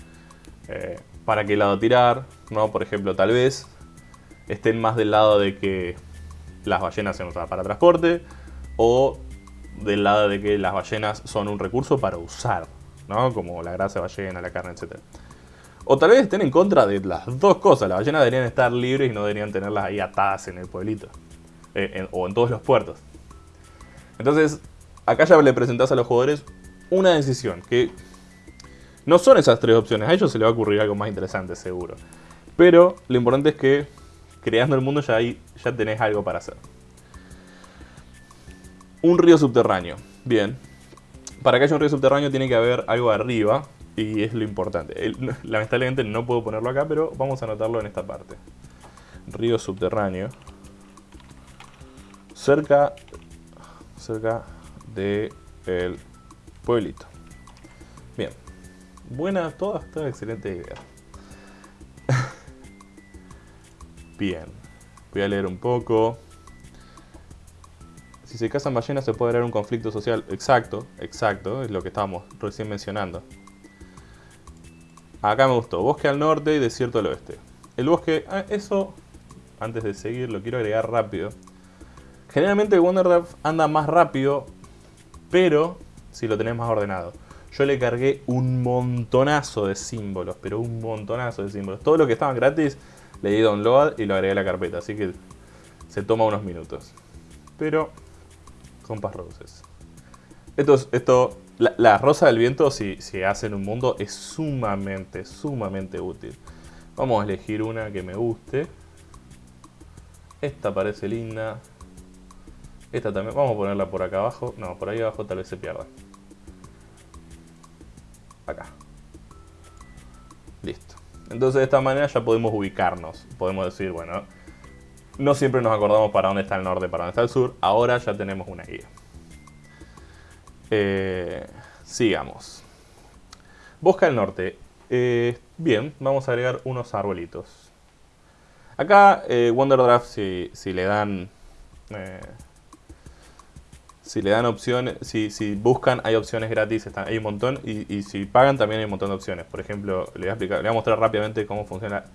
eh, para qué lado tirar, ¿no? Por ejemplo, tal vez estén más del lado de que las ballenas se usan para transporte o del lado de que las ballenas son un recurso para usar, ¿no? Como la grasa de ballena, la carne, etc. O tal vez estén en contra de las dos cosas. Las ballenas deberían estar libres y no deberían tenerlas ahí atadas en el pueblito. Eh, o en todos los puertos. Entonces, acá ya le presentás a los jugadores una decisión que no son esas tres opciones. A ellos se les va a ocurrir algo más interesante, seguro. Pero lo importante es que creando el mundo ya, ahí, ya tenés algo para hacer. Un río subterráneo. Bien. Para que haya un río subterráneo tiene que haber algo arriba. Y es lo importante. lamentablemente no puedo ponerlo acá, pero vamos a anotarlo en esta parte. Río subterráneo. Cerca, cerca de el pueblito. Bien. Buena, toda, toda excelente idea. Bien. Voy a leer un poco. Si se casan ballenas se puede dar un conflicto social. Exacto, exacto, es lo que estábamos recién mencionando. Acá me gustó. Bosque al norte y desierto al oeste. El bosque, ah, eso, antes de seguir, lo quiero agregar rápido. Generalmente Wonderdraft anda más rápido, pero si lo tenés más ordenado. Yo le cargué un montonazo de símbolos, pero un montonazo de símbolos. Todo lo que estaba gratis le di download y lo agregué a la carpeta, así que se toma unos minutos. Pero Compass Roses. Esto, esto la, rosa del viento, si, si hacen un mundo, es sumamente, sumamente útil. Vamos a elegir una que me guste. Esta parece linda. Esta también, vamos a ponerla por acá abajo. No, por ahí abajo tal vez se pierda. Acá. Listo. Entonces de esta manera ya podemos ubicarnos. Podemos decir, bueno, no siempre nos acordamos para dónde está el norte, para dónde está el sur. Ahora ya tenemos una guía. Eh, sigamos. Bosque al norte. Eh, bien, vamos a agregar unos arbolitos. Acá eh, Wonderdraft si, si le dan... si le dan opciones, si, si, buscan hay opciones gratis, están, hay un montón. Y, si pagan también hay un montón de opciones. Por ejemplo, le voy a, le voy a mostrar rápidamente cómo funciona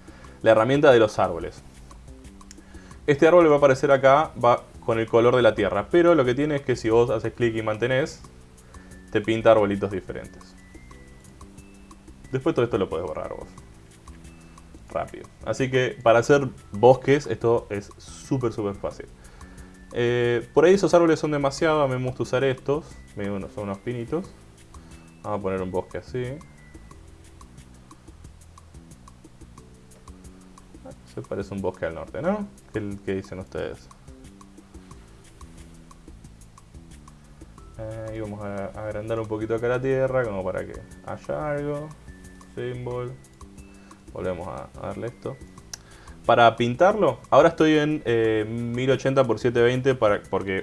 la herramienta de los árboles. Este árbol va a aparecer acá va con el color de la tierra, pero lo que tiene es que si vos haces clic y mantenés, te pinta arbolitos diferentes. Después todo esto lo podés borrar vos. Rápido. Así que para hacer bosques esto es súper súper fácil. Eh, por ahí esos árboles son demasiado, a mí me gusta usar estos. son unos pinitos. Vamos a poner un bosque así. Se parece un bosque al norte, ¿no? ¿Qué, qué dicen ustedes? Eh, y vamos a agrandar un poquito acá la tierra como para que haya algo. Symbol. Volvemos a, darle esto. Para pintarlo, ahora estoy en 1080 x 720 para, porque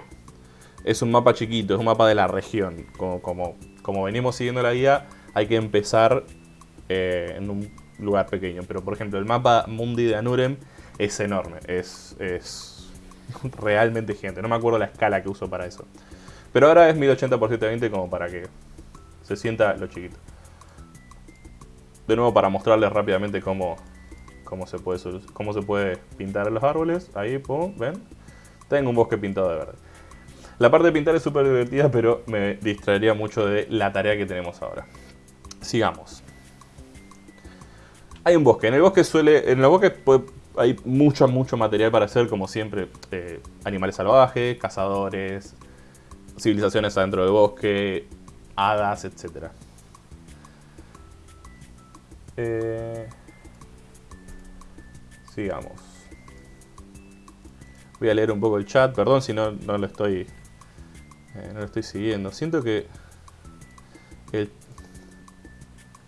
es un mapa chiquito, es un mapa de la región. Como, como, como venimos siguiendo la guía, hay que empezar eh, en un lugar pequeño. Pero por ejemplo, el mapa Mundi de Anurem es enorme, es, es realmente gigante. No me acuerdo la escala que uso para eso. Pero ahora es 1080 x 720 como para que se sienta lo chiquito. De nuevo para mostrarles rápidamente cómo, cómo, se, puede, cómo se puede pintar los árboles. Ahí, pum, ven. Tengo un bosque pintado de verde. La parte de pintar es súper divertida, pero me distraería mucho de la tarea que tenemos ahora. Sigamos. Hay un bosque. En el bosque suele. En el bosque hay mucho, mucho material para hacer, como siempre. Eh, animales salvajes, cazadores, civilizaciones adentro del bosque, hadas, etc. Eh, sigamos. Voy a leer un poco el chat, perdón si no, no lo estoy eh, no lo estoy siguiendo. Siento que el,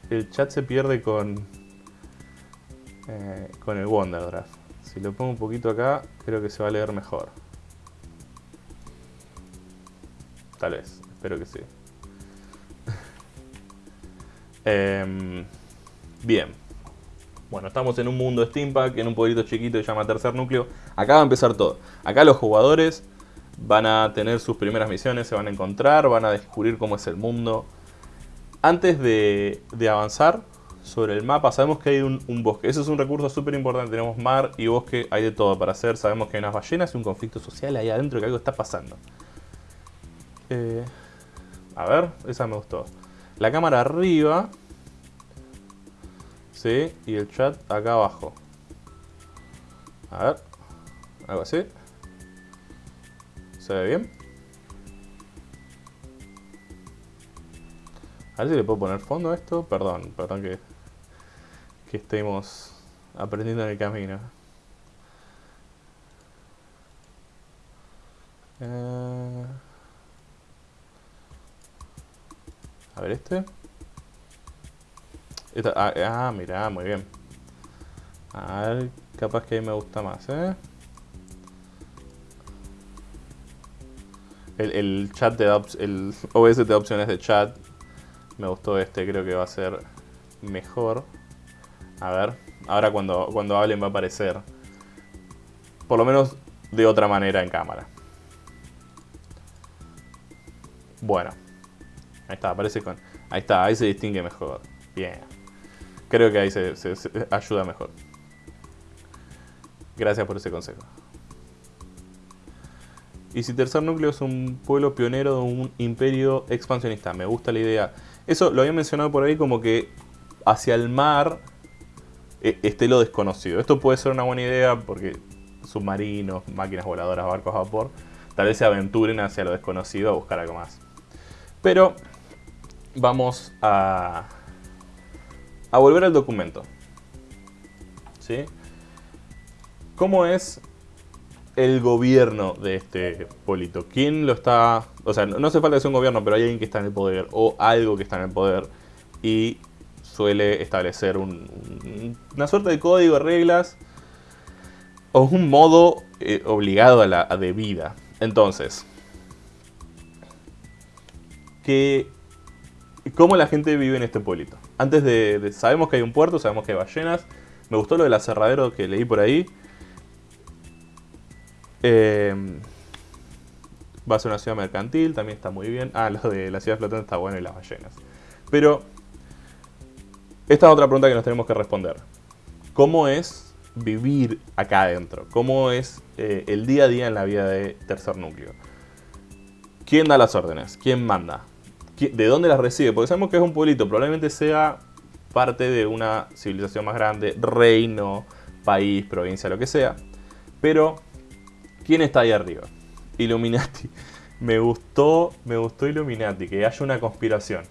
el chat se pierde con eh, con el Wonderdraft. Si lo pongo un poquito acá, creo que se va a leer mejor. Tal vez, espero que sí. Em, bien. Bueno, estamos en un mundo Steampunk, en un pueblito chiquito que se llama Tercer Núcleo. Acá va a empezar todo. Acá los jugadores van a tener sus primeras misiones, se van a encontrar, van a descubrir cómo es el mundo. Antes de, avanzar sobre el mapa, sabemos que hay un, bosque. Eso es un recurso súper importante. Tenemos mar y bosque, hay de todo para hacer. Sabemos que hay unas ballenas y un conflicto social ahí adentro, que algo está pasando. Eh, a ver, esa me gustó. La cámara arriba. Sí, y el chat acá abajo. A ver. Algo así. ¿Se ve bien? A ver si le puedo poner fondo a esto. Perdón, perdón que, que estemos aprendiendo en el camino. Eh, a ver este. ah, ah, mira, muy bien. A ver, capaz que ahí me gusta más, ¿eh? El, chat de el OBS de opciones de chat. Me gustó este, creo que va a ser mejor. A ver, ahora cuando, cuando hablen va a aparecer. Por lo menos de otra manera en cámara. Bueno. Ahí está, aparece con... Ahí está, ahí se distingue mejor. Bien. Creo que ahí se ayuda mejor. Gracias por ese consejo. Y si Tercer Núcleo es un pueblo pionero de un imperio expansionista. Me gusta la idea. Eso lo había mencionado por ahí como que hacia el mar e, esté lo desconocido. Esto puede ser una buena idea porque submarinos, máquinas voladoras, barcos a vapor, tal vez se aventuren hacia lo desconocido a buscar algo más. Pero vamos a, a volver al documento. ¿Sí? ¿Cómo es el gobierno de este polito. ¿Quién lo está...? O sea, no hace falta que un gobierno, pero hay alguien que está en el poder o algo que está en el poder y suele establecer una suerte de código, reglas o un modo eh, obligado a la de vida. Entonces, que, ¿cómo la gente vive en este pueblito? Antes de, Sabemos que hay un puerto, sabemos que hay ballenas. Me gustó lo del aserradero que leí por ahí. Em, va a ser una ciudad mercantil, también está muy bien. Ah, lo de la ciudad flotante está bueno y las ballenas. Pero, esta es otra pregunta que nos tenemos que responder. ¿Cómo es vivir acá adentro? ¿Cómo es eh, el día a día en la vida de Tercer Núcleo? ¿Quién da las órdenes? ¿Quién manda? ¿De dónde las recibe? Porque sabemos que es un pueblito, probablemente sea parte de una civilización más grande, reino, país, provincia, lo que sea. Pero ¿Quién está ahí arriba? Illuminati. Me gustó, me gustó Illuminati, que haya una conspiración.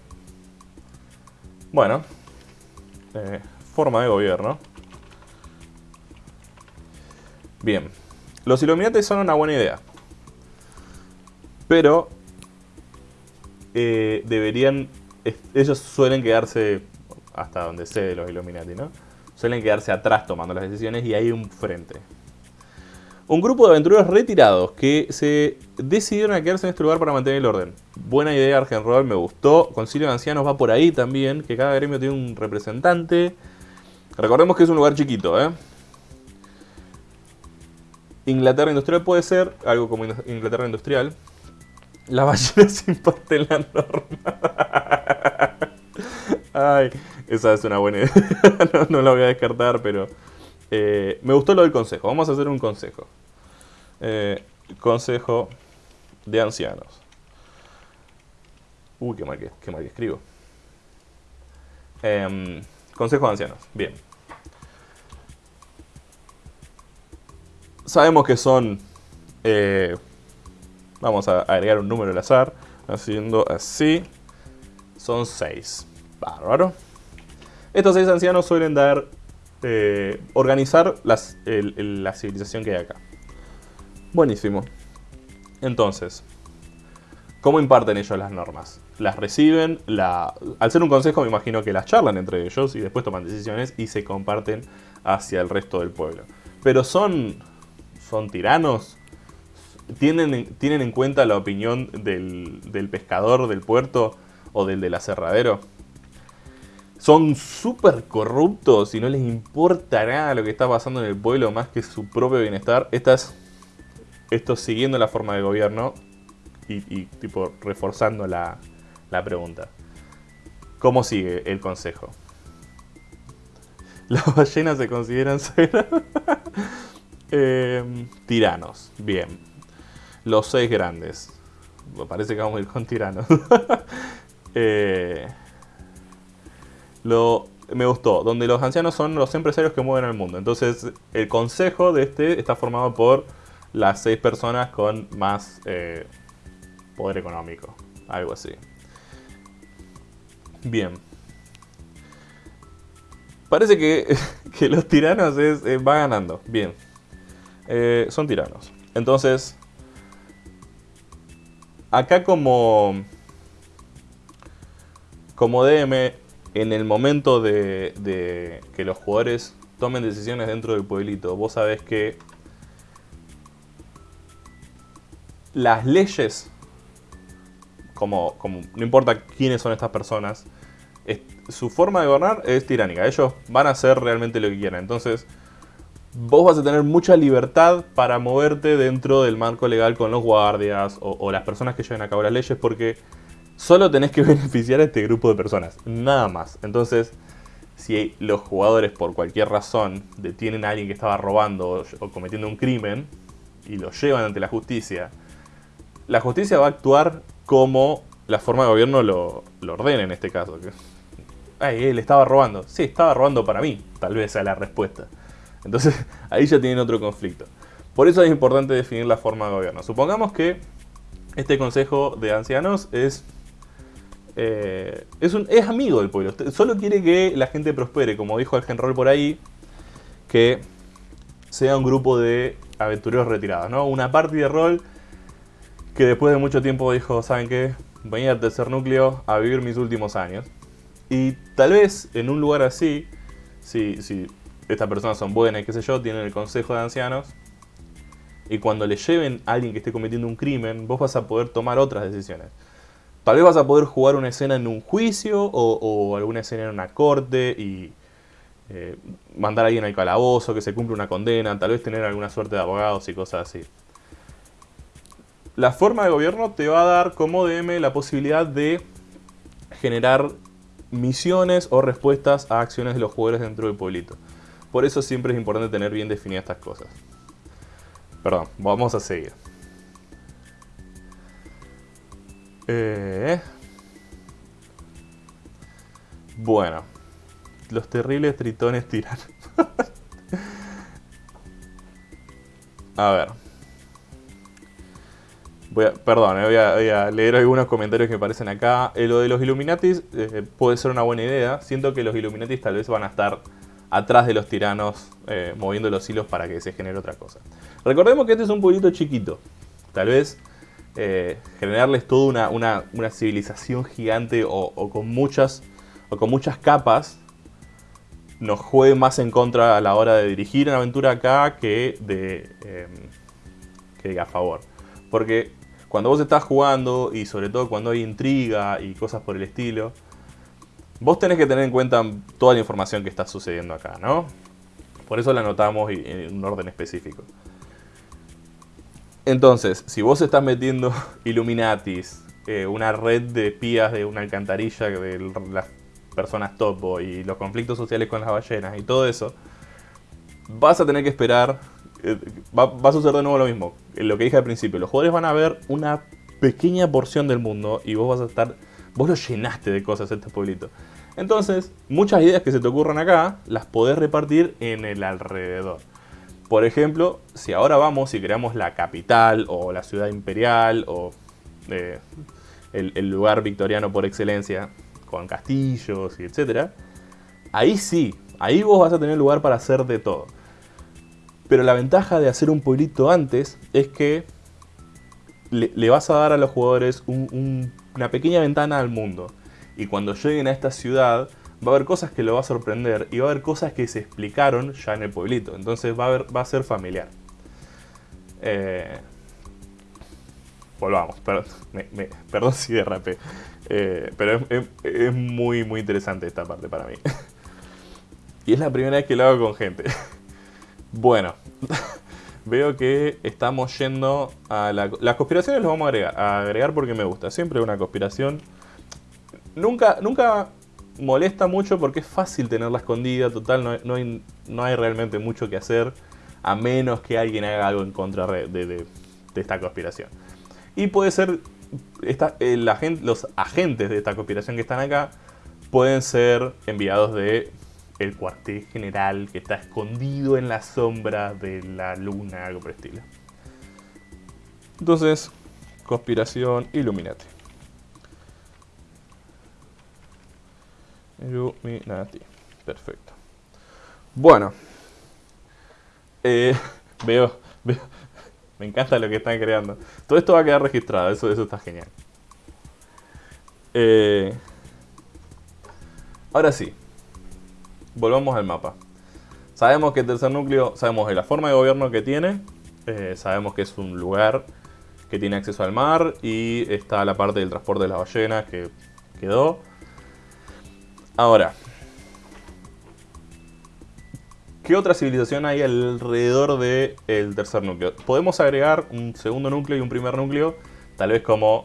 Bueno. Eh, forma de gobierno. Bien. Los Illuminati son una buena idea. Pero... Eh, deberían... Ellos suelen quedarse... Hasta donde sé de los Illuminati, ¿no? Suelen quedarse atrás tomando las decisiones y hay un frente un grupo de aventureros retirados que se decidieron a quedarse en este lugar para mantener el orden. Buena idea, Argenroll, me gustó. Concilio de Ancianos va por ahí también, que cada gremio tiene un representante. Recordemos que es un lugar chiquito, ¿eh? Inglaterra Industrial puede ser, algo como Inglaterra Industrial. La ballena imparten la norma. Ay, esa es una buena idea. no, la voy a descartar, pero... Eh, me gustó lo del consejo. Vamos a hacer un consejo. Eh, consejo de ancianos. Uy, qué mal que, qué mal que escribo. Em, consejo de ancianos. Bien. Sabemos que son... Vamos a agregar un número al azar. Haciendo así. Son 6. Bárbaro. Estos 6 ancianos suelen dar eh, organizar la civilización que hay acá. Buenísimo. Entonces, ¿cómo imparten ellos las normas? Las reciben, al ser un consejo me imagino que las charlan entre ellos y después toman decisiones y se comparten hacia el resto del pueblo. Pero son, son tiranos, ¿Tienen, ¿Tienen en cuenta la opinión del, del pescador del puerto o del del aserradero? son súper corruptos y no les importa nada lo que está pasando en el pueblo más que su propio bienestar. Esta es, esto siguiendo la forma de gobierno y, tipo reforzando la, la pregunta. ¿Cómo sigue el consejo? Las ballenas se consideran eh, tiranos, bien. Los seis grandes. Parece que vamos a ir con tiranos. eh, lo, me gustó, donde los ancianos son los empresarios que mueven el mundo. Entonces, el consejo de este está formado por las seis personas con más eh, poder económico. Algo así. Bien. Parece que, los tiranos es, eh, va ganando. Bien. Son tiranos. Entonces, acá como, como DM en el momento de, que los jugadores tomen decisiones dentro del pueblito, vos sabés que las leyes, como, como no importa quiénes son estas personas, su forma de gobernar es tiránica. Ellos van a hacer realmente lo que quieran. Entonces, vos vas a tener mucha libertad para moverte dentro del marco legal con los guardias o, las personas que lleven a cabo las leyes porque Solo tenés que beneficiar a este grupo de personas, nada más. Entonces, si los jugadores por cualquier razón detienen a alguien que estaba robando o cometiendo un crimen y lo llevan ante la justicia, la justicia va a actuar como la forma de gobierno lo, ordena en este caso. Ay, él estaba robando. Sí, estaba robando para mí, tal vez sea la respuesta. Entonces, ahí ya tienen otro conflicto. Por eso es importante definir la forma de gobierno. Supongamos que este consejo de ancianos es eh, es, un, amigo del pueblo. Solo quiere que la gente prospere, como dijo el general por ahí, que sea un grupo de aventureros retirados, ¿no? Una party de rol que después de mucho tiempo dijo, ¿saben qué? Venía al tercer núcleo a vivir mis últimos años. Y tal vez en un lugar así, si, si estas personas son buenas qué sé yo, tienen el consejo de ancianos, y cuando le lleven a alguien que esté cometiendo un crimen, vos vas a poder tomar otras decisiones. Tal vez vas a poder jugar una escena en un juicio o, alguna escena en una corte y eh, mandar a alguien al calabozo, que se cumpla una condena, tal vez tener alguna suerte de abogados y cosas así. La forma de gobierno te va a dar como DM la posibilidad de generar misiones o respuestas a acciones de los jugadores dentro del pueblito. Por eso siempre es importante tener bien definidas estas cosas. Perdón, vamos a seguir. Eh, bueno. Los terribles tritones tiran. a ver. Voy a, perdón, eh, voy, a, leer algunos comentarios que me aparecen acá. Eh, lo de los Illuminatis puede ser una buena idea. Siento que los Illuminatis tal vez van a estar atrás de los tiranos moviendo los hilos para que se genere otra cosa. Recordemos que este es un pueblito chiquito. Tal vez eh, generarles toda una, civilización gigante o, con muchas, o con muchas capas nos juegue más en contra a la hora de dirigir una aventura acá que de em, que a favor. Porque cuando vos estás jugando y sobre todo cuando hay intriga y cosas por el estilo, vos tenés que tener en cuenta toda la información que está sucediendo acá, ¿no? Por eso la anotamos en un orden específico. Entonces, si vos estás metiendo Illuminatis, eh, una red de pías de una alcantarilla de las personas topo y los conflictos sociales con las ballenas y todo eso, vas a tener que esperar, eh, va, a suceder de nuevo lo mismo, lo que dije al principio, los jugadores van a ver una pequeña porción del mundo y vos vas a estar, vos lo llenaste de cosas este pueblito. Entonces, muchas ideas que se te ocurran acá, las podés repartir en el alrededor. Por ejemplo, si ahora vamos y creamos la capital o la ciudad imperial o eh, el, lugar victoriano por excelencia, con castillos y etcétera, ahí sí, ahí vos vas a tener lugar para hacer de todo. Pero la ventaja de hacer un pueblito antes es que le, vas a dar a los jugadores una pequeña ventana al mundo. Y cuando lleguen a esta ciudad, va a haber cosas que lo va a sorprender y va a haber cosas que se explicaron ya en el pueblito. Entonces va a, va a ser familiar. Eh, volvamos, perdón, perdón si derrapé. Eh, pero es, muy, muy interesante esta parte para mí. y es la primera vez que lo hago con gente. bueno, veo que estamos yendo a la, las conspiraciones las vamos a agregar, a agregar porque me gusta. Siempre una conspiración. Nunca, nunca molesta mucho porque es fácil tenerla escondida. Total, no, no, hay, no hay realmente mucho que hacer. A menos que alguien haga algo en contra de, esta conspiración. Y puede ser, esta, el agente, los agentes de esta conspiración que están acá pueden ser enviados de el cuartel general que está escondido en la sombra de la luna, algo por el estilo. Entonces, conspiración Illuminati. Perfecto. Bueno. Eh, veo, veo. Me encanta lo que están creando. Todo esto va a quedar registrado, eso, eso está genial. Eh, ahora sí, volvamos al mapa. Sabemos que el tercer núcleo, sabemos de la forma de gobierno que tiene, eh, sabemos que es un lugar que tiene acceso al mar y está la parte del transporte de las ballenas que quedó. Ahora, ¿qué otra civilización hay alrededor del tercer núcleo? Podemos agregar un segundo núcleo y un primer núcleo, tal vez como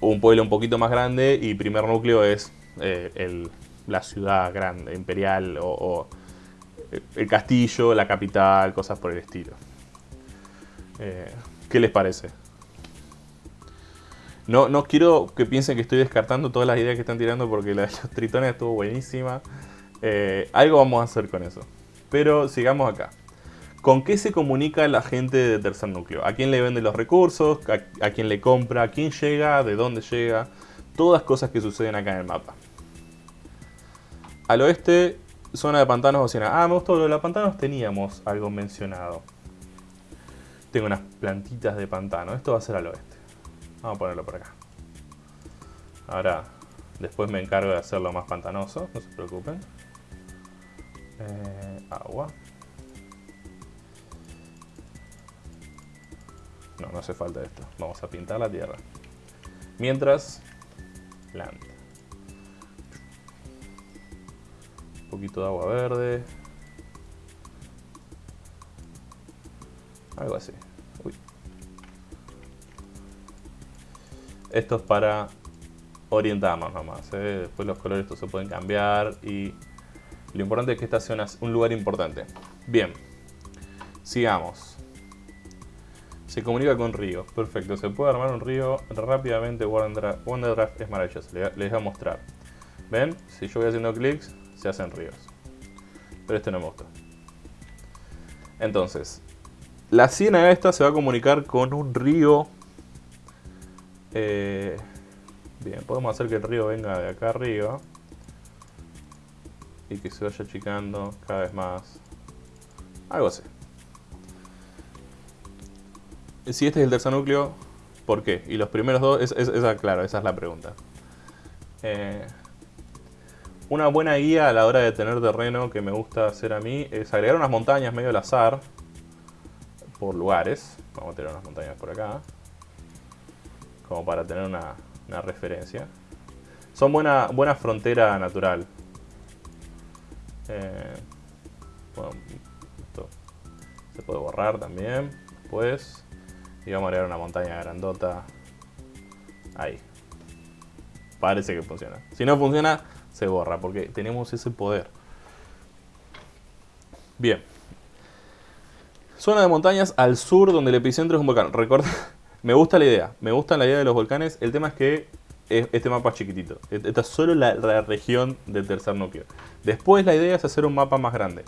un pueblo un poquito más grande y primer núcleo es eh, el, la ciudad grande, imperial o, el castillo, la capital, cosas por el estilo. Eh, ¿Qué les parece? No, no quiero que piensen que estoy descartando todas las ideas que están tirando porque la de los tritones estuvo buenísima. Eh, algo vamos a hacer con eso. Pero sigamos acá. ¿Con qué se comunica la gente de tercer núcleo? ¿A quién le vende los recursos? ¿A, quién le compra? ¿A quién llega? ¿De dónde llega? Todas cosas que suceden acá en el mapa. Al oeste, zona de pantanos oceanos. Ah, me gustó lo de los pantanos, teníamos algo mencionado. Tengo unas plantitas de pantano. Esto va a ser al oeste. Vamos a ponerlo por acá. Ahora, después me encargo de hacerlo más pantanoso, no se preocupen. Eh, agua. No, no hace falta esto. Vamos a pintar la tierra. Mientras, planta. poquito de agua verde. Algo así. Esto es para orientarnos nomás. ¿eh? Después los colores se pueden cambiar y lo importante es que esta sea un lugar importante. Bien, sigamos. Se comunica con ríos. Perfecto, se puede armar un río rápidamente. Wonderdraft es maravilloso. Les voy a mostrar. ¿Ven? Si yo voy haciendo clics, se hacen ríos. Pero este no me gusta. Entonces, la ciénaga esta se va a comunicar con un río. Eh, bien, podemos hacer que el río venga de acá arriba. Y que se vaya achicando cada vez más. Algo así. Si este es el tercer núcleo, ¿por qué? Y los primeros dos, es, claro, esa es la pregunta. Eh, una buena guía a la hora de tener terreno que me gusta hacer a mí es agregar unas montañas medio al azar por lugares. Vamos a tener unas montañas por acá. Como para tener una, referencia. Son buena, buena frontera natural. Eh, bueno, esto se puede borrar también. Después. Y vamos a agregar una montaña grandota. Ahí. Parece que funciona. Si no funciona, se borra, porque tenemos ese poder. Bien. Zona de montañas al sur donde el epicentro es un volcán. Recuerda, me gusta la idea, me gusta la idea de los volcanes. El tema es que este mapa es chiquitito. Esta es solo la, la, región del tercer núcleo. Después la idea es hacer un mapa más grande.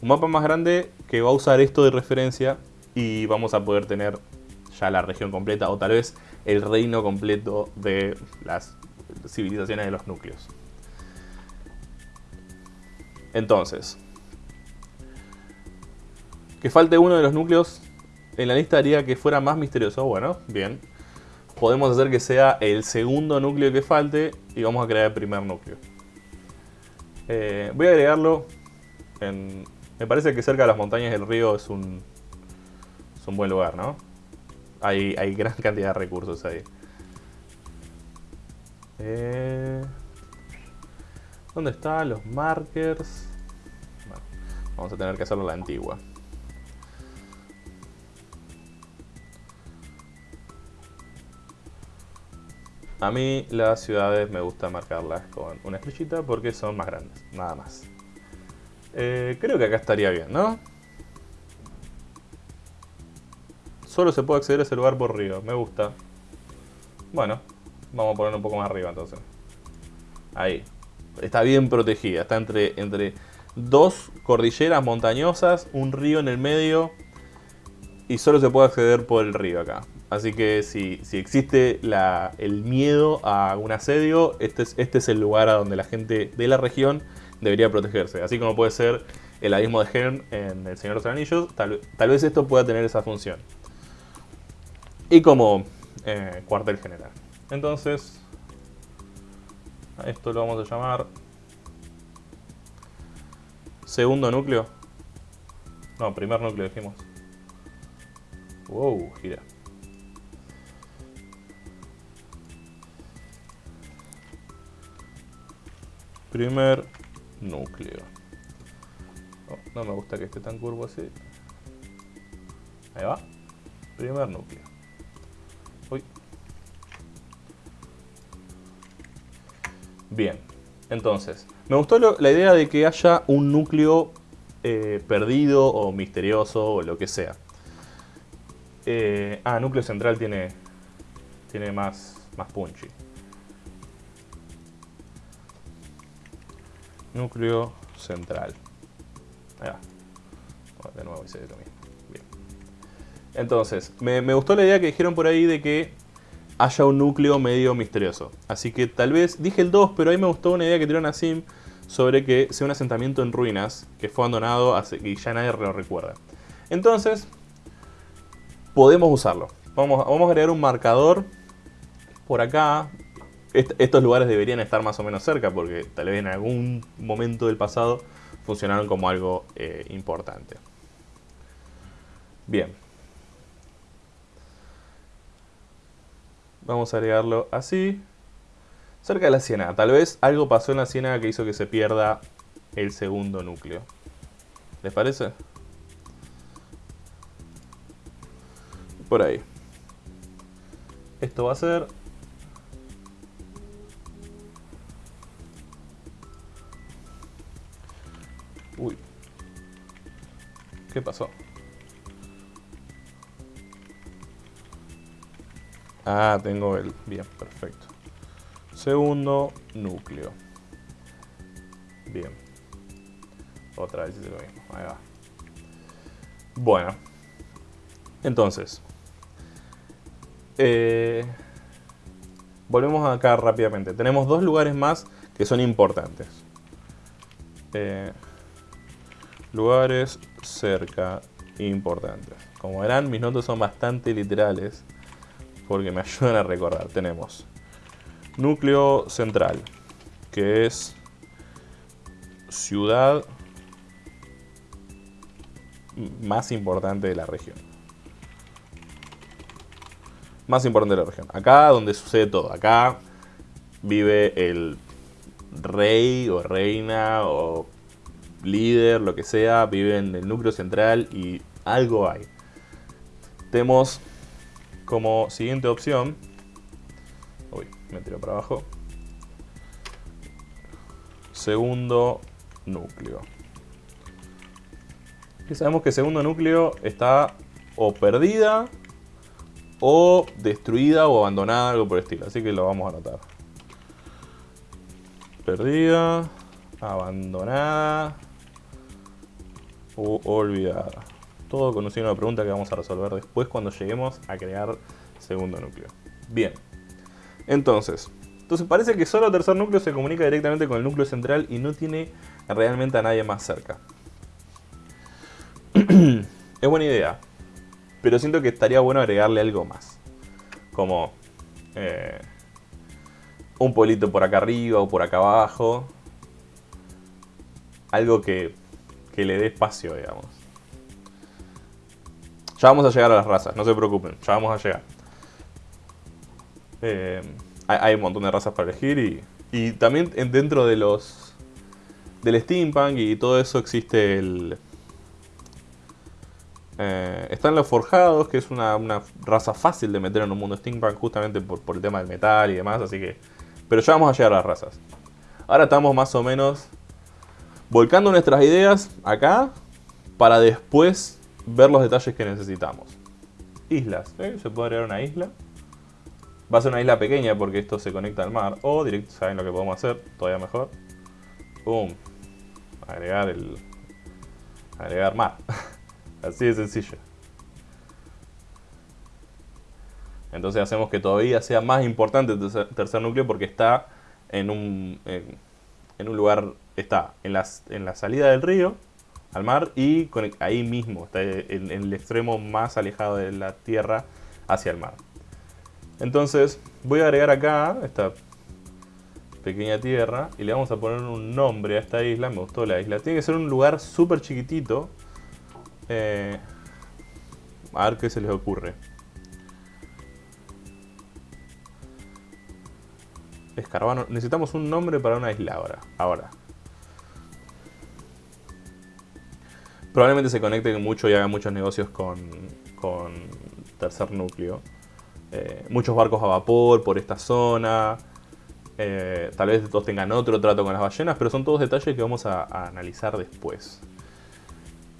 Un mapa más grande que va a usar esto de referencia y vamos a poder tener ya la región completa o tal vez el reino completo de las civilizaciones de los núcleos. Entonces, que falte uno de los núcleos en la lista haría que fuera más misterioso. Bueno, bien. Podemos hacer que sea el segundo núcleo que falte y vamos a crear el primer núcleo. Eh, voy a agregarlo. Me parece que cerca de las montañas del río es un, es un buen lugar, ¿no? Hay, hay gran cantidad de recursos ahí. Eh... ¿Dónde están los markers? vamos a tener que hacerlo la antigua. A mí las ciudades me gusta marcarlas con una estrellita porque son más grandes, nada más. Eh, creo que acá estaría bien, ¿no? Solo se puede acceder a ese lugar por río, me gusta. Bueno, vamos a ponerlo un poco más arriba entonces. Ahí. Está bien protegida, está entre, entre dos cordilleras montañosas, un río en el medio y solo se puede acceder por el río acá. Así que si, existe el miedo a un asedio, este es, este es el lugar a donde la gente de la región debería protegerse. Así como puede ser el abismo de Helm en El Señor de los Anillos, tal, vez esto pueda tener esa función. Y como eh, cuartel general. Entonces, a esto lo vamos a llamar segundo núcleo. No, primer núcleo dijimos. Wow, gira. Primer núcleo. Oh, no me gusta que esté tan curvo así. Ahí va. Primer núcleo. Uy. Bien. Entonces, me gustó la idea de que haya un núcleo eh, perdido o misterioso o lo que sea. Eh, ah, núcleo central tiene, tiene más, más punchy. Núcleo central. Ahí va. De nuevo hice lo mismo. Bien. Entonces, me, me gustó la idea que dijeron por ahí de que haya un núcleo medio misterioso. Así que tal vez, dije el 2, pero ahí me gustó una idea que tiraron a Sim sobre que sea un asentamiento en ruinas, que fue abandonado y ya nadie lo recuerda. Entonces, podemos usarlo. Vamos, vamos a agregar un marcador por acá. Estos lugares deberían estar más o menos cerca porque tal vez en algún momento del pasado funcionaron como algo eh, importante. Bien, Vamos a agregarlo así. Cerca de la ciénaga. Tal vez algo pasó en la ciénaga que hizo que se pierda el segundo núcleo. ¿Les parece? Por ahí. Esto va a ser... Uy. ¿Qué pasó? Ah, tengo el... Bien, perfecto. Segundo núcleo. Bien. Otra vez hice lo mismo. Ahí va. Bueno. Entonces. Eh, volvemos acá rápidamente. Tenemos dos lugares más que son importantes. Eh, lugares cerca importantes. Como verán, mis notas son bastante literales porque me ayudan a recordar. Tenemos núcleo central, que es ciudad más importante de la región. Más importante de la región. Acá donde sucede todo. Acá vive el rey o reina o líder, lo que sea. Vive en el núcleo central y algo hay. Tenemos como siguiente opción, uy, me tiro para abajo, segundo núcleo. Y sabemos que segundo núcleo está o perdida o destruida o abandonada, algo por el estilo. Así que lo vamos a anotar. Perdida, abandonada o olvidada. Todo con un signo de pregunta que vamos a resolver después cuando lleguemos a crear segundo núcleo. Bien. Entonces, entonces parece que solo tercer núcleo se comunica directamente con el núcleo central y no tiene realmente a nadie más cerca. es buena idea. Pero siento que estaría bueno agregarle algo más. Como eh, un pueblito por acá arriba o por acá abajo. Algo que, que le dé espacio, digamos. Ya vamos a llegar a las razas, no se preocupen, ya vamos a llegar. Eh, hay, un montón de razas para elegir y, y también dentro de los del steampunk y todo eso existe el Eh, están los forjados, que es una, raza fácil de meter en un mundo steampunk justamente por, por, el tema del metal y demás, así que... Pero ya vamos a llegar a las razas. Ahora estamos más o menos volcando nuestras ideas acá para después ver los detalles que necesitamos. Islas, ¿eh? se puede agregar una isla. Va a ser una isla pequeña porque esto se conecta al mar. O directo, ¿saben lo que podemos hacer? Todavía mejor. Boom. Agregar el... Agregar mar. Así de sencillo. Entonces hacemos que todavía sea más importante el tercer, núcleo porque está en un, en, un lugar, está en, en la salida del río al mar y ahí mismo, está en, el extremo más alejado de la tierra hacia el mar. Entonces voy a agregar acá esta pequeña tierra y le vamos a poner un nombre a esta isla, me gustó la isla. Tiene que ser un lugar súper chiquitito eh, a ver qué se les ocurre. Escarbano. Necesitamos un nombre para una isla ahora. Ahora. Probablemente se conecte mucho y haga muchos negocios con, con tercer núcleo. Eh, muchos barcos a vapor por esta zona. Eh, tal vez todos tengan otro trato con las ballenas, pero son todos detalles que vamos a, analizar después.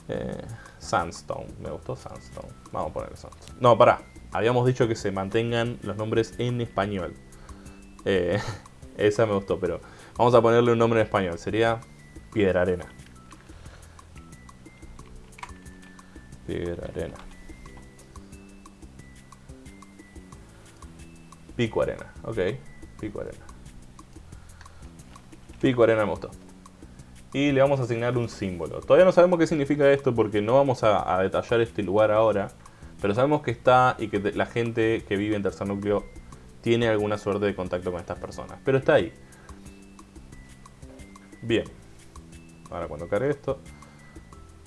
Eh, Sandstone. Me gustó Sandstone. Vamos a poner Sandstone. No, pará. Habíamos dicho que se mantengan los nombres en español. Esa me gustó, pero vamos a ponerle un nombre en español. Sería Piedra Arena. Piedra Arena. Pico Arena. Ok. Pico Arena. Pico Arena me y le vamos a asignar un símbolo. Todavía no sabemos qué significa esto porque no vamos a, detallar este lugar ahora, pero sabemos que está y que la gente que vive en tercer núcleo tiene alguna suerte de contacto con estas personas. Pero está ahí. Bien. Ahora cuando cargue esto.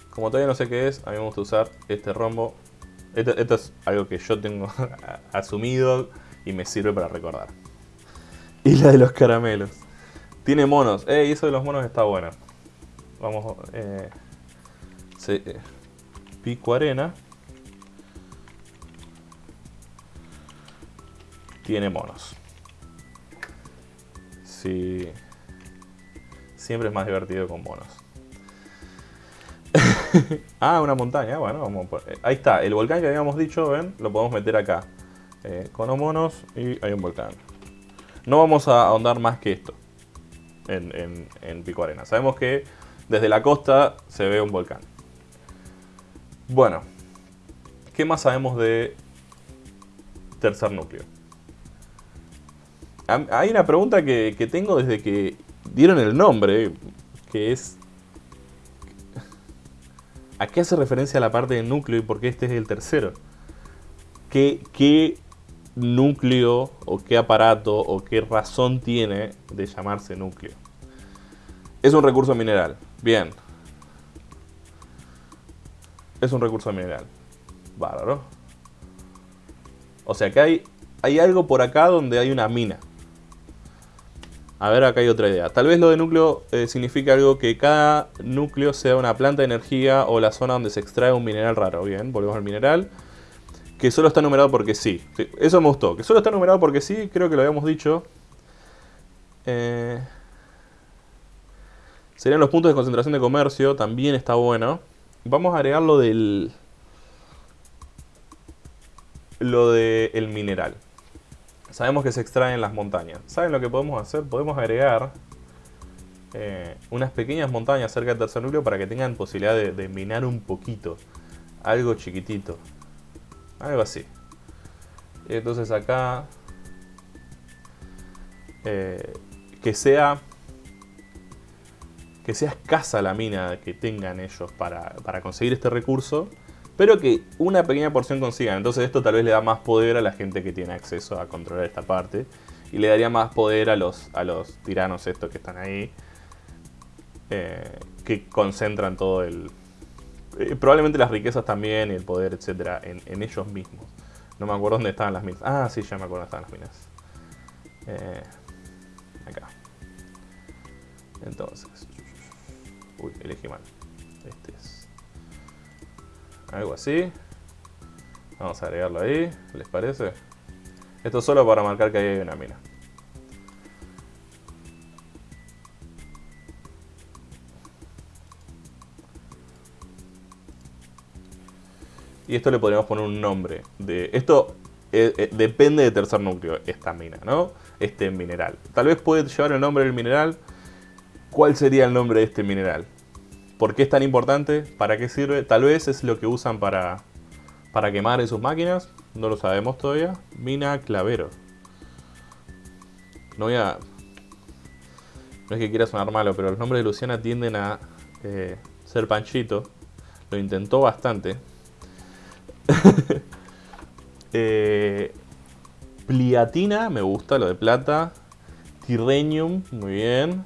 Como todavía no sé qué es, a mí me gusta usar este rombo. Esto, esto es algo que yo tengo asumido y me sirve para recordar. Y la de los caramelos. Tiene monos. Eh, eso de los monos está bueno. Vamos, eh, eh, pico arena. Tiene monos. Sí. Siempre es más divertido con monos. ah, una montaña. Bueno, vamos eh, Ahí está, el volcán que habíamos dicho, ven, lo podemos meter acá. con los monos y hay un volcán. No vamos a ahondar más que esto en Pico Arena. Sabemos que desde la costa se ve un volcán. Bueno, ¿qué más sabemos de tercer núcleo? Hay una pregunta que, tengo desde que dieron el nombre, que es... ¿A qué hace referencia la parte de núcleo y por qué este es el tercero? ¿Qué, ¿Qué núcleo o qué aparato o qué razón tiene de llamarse núcleo? Es un recurso mineral. Bien. Es un recurso mineral. Bárbaro. O sea que hay, hay algo por acá donde hay una mina. A ver, acá hay otra idea. Tal vez lo de núcleo eh, significa algo que cada núcleo sea una planta de energía o la zona donde se extrae un mineral raro. Bien, volvemos al mineral. Que solo está numerado porque sí. Eso me gustó. Que solo está numerado porque sí, creo que lo habíamos dicho. Eh... Serían los puntos de concentración de comercio, también está bueno. Vamos a agregar lo del... Lo del mineral. Sabemos que se extrae en las montañas. ¿Saben lo que podemos hacer? Podemos agregar eh, unas pequeñas montañas cerca del tercer núcleo para que tengan posibilidad de, minar un poquito. Algo chiquitito. Algo así. Entonces acá... Eh, que sea que sea escasa la mina que tengan ellos para, conseguir este recurso, pero que una pequeña porción consigan. Entonces esto tal vez le da más poder a la gente que tiene acceso a controlar esta parte. Y le daría más poder a los, a los tiranos estos que están ahí. Eh, que concentran todo el... Eh, probablemente las riquezas también, el poder, etcétera, en, ellos mismos. No me acuerdo dónde estaban las minas. Ah, sí, ya me acuerdo dónde estaban las minas. Eh, acá. Entonces, Uy, elegí mal. Algo así. Vamos a agregarlo ahí, ¿les parece? Esto solo para marcar que ahí hay una mina. Y esto le podríamos poner un nombre. De, esto eh, eh, depende de tercer núcleo, esta mina, ¿no? Este mineral. Tal vez puede llevar el nombre del mineral. ¿Cuál sería el nombre de este mineral? ¿Por qué es tan importante? ¿Para qué sirve? Tal vez es lo que usan para, para quemar en sus máquinas. No lo sabemos todavía. Mina clavero. No voy a... No es que quiera sonar malo, pero los nombres de Luciana tienden a eh, ser panchito. Lo intentó bastante. Eh, pliatina, me gusta, lo de plata. Tirrenium, muy bien.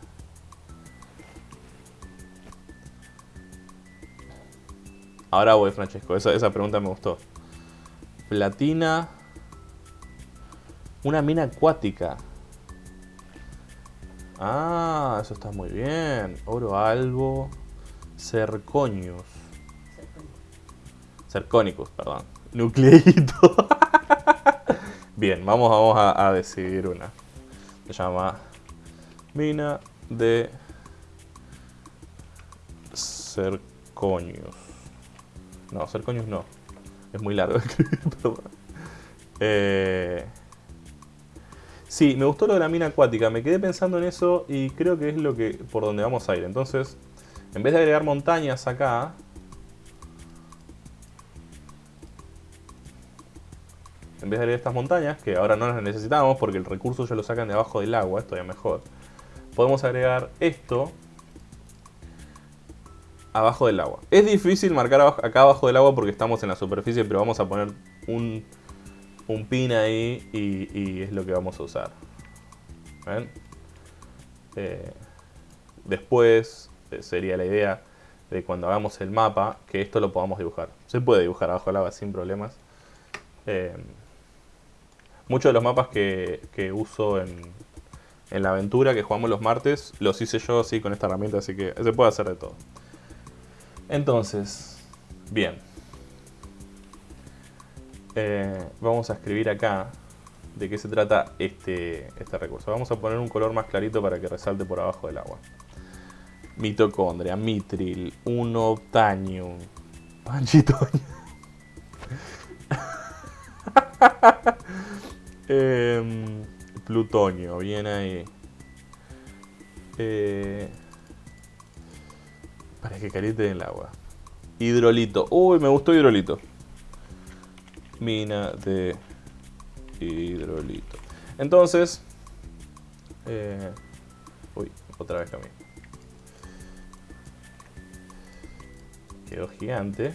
Ahora voy, Francesco. Esa, esa pregunta me gustó. Platina. Una mina acuática. Ah, eso está muy bien. Oro albo. Cerconius. Cercónicos, perdón. Nucleito. Bien, vamos, vamos a, decidir una. Se llama mina de Cerconius. No, Cerconius no. Es muy largo escribir, eh, sí, me gustó lo de la mina acuática. Me quedé pensando en eso y creo que es lo que por donde vamos a ir. Entonces, en vez de agregar montañas acá, en vez de estas montañas, que ahora no las necesitamos porque el recurso ya lo sacan de abajo del agua, esto ya mejor, podemos agregar esto abajo del agua. Es difícil marcar acá abajo del agua porque estamos en la superficie, pero vamos a poner un, pin ahí y, es lo que vamos a usar. Eh, después eh, sería la idea de cuando hagamos el mapa que esto lo podamos dibujar. Se puede dibujar abajo del agua sin problemas. Eh, Muchos de los mapas que, uso en, la aventura que jugamos los martes, los hice yo así con esta herramienta, así que se puede hacer de todo. Entonces, bien. Eh, vamos a escribir acá de qué se trata este, este recurso. Vamos a poner un color más clarito para que resalte por abajo del agua. Mitocondria, mitril, unobtanium, panchitoño. Em, plutonio, bien ahí. Eh, para que caliente el agua. Hidrolito. Uy, me gustó hidrolito. Mina de hidrolito. Entonces... Eh, uy, otra vez camino. Quedó gigante.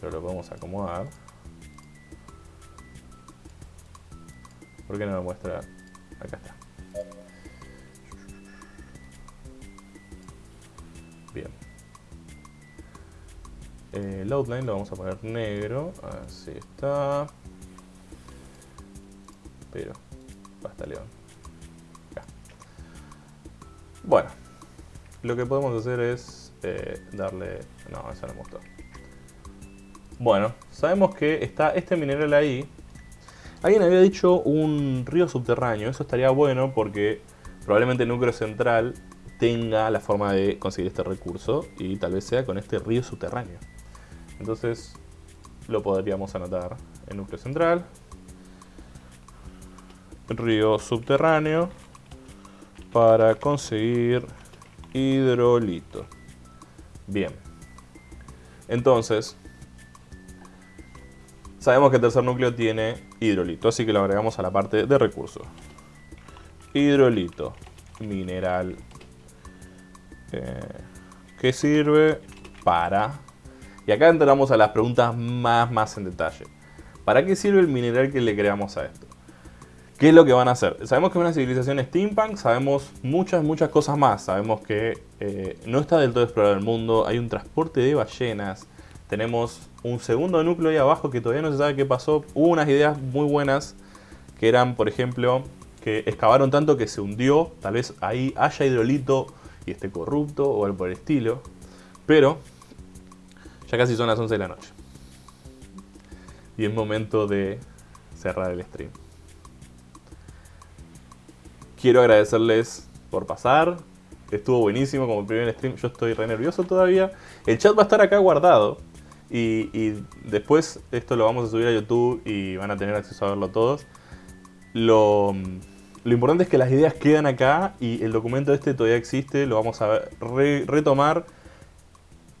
Pero lo podemos acomodar. ¿Por qué no me muestra? Acá está. El outline lo vamos a poner negro. Así está. Pero, basta león. Acá. Bueno. Lo que podemos hacer es eh, darle... No, eso no me gustó. Bueno, sabemos que está este mineral ahí Alguien había dicho un río subterráneo, eso estaría bueno porque probablemente el núcleo central tenga la forma de conseguir este recurso y tal vez sea con este río subterráneo. Entonces lo podríamos anotar en núcleo central. Río subterráneo para conseguir hidrolito. Bien. Entonces, Sabemos que el tercer núcleo tiene hidrolito, así que lo agregamos a la parte de recursos. Hidrolito, mineral, eh, que sirve para... Y acá entramos a las preguntas más, más en detalle. ¿Para qué sirve el mineral que le creamos a esto? ¿Qué es lo que van a hacer? Sabemos que es una civilización steampunk, sabemos muchas, muchas cosas más. Sabemos que eh, no está del todo explorado el mundo, hay un transporte de ballenas, tenemos un segundo núcleo ahí abajo que todavía no se sabe qué pasó. Hubo unas ideas muy buenas que eran, por ejemplo, que excavaron tanto que se hundió. Tal vez ahí haya hidrolito y esté corrupto o algo por el estilo. Pero Ya casi son las 11 de la noche. Y es momento de cerrar el stream. Quiero agradecerles por pasar. Estuvo buenísimo como el primer stream. Yo estoy re nervioso todavía. El chat va a estar acá guardado. Y, después esto lo vamos a subir a YouTube y van a tener acceso a verlo todos. Lo, lo importante es que las ideas quedan acá y el documento este todavía existe. Lo vamos a re- retomar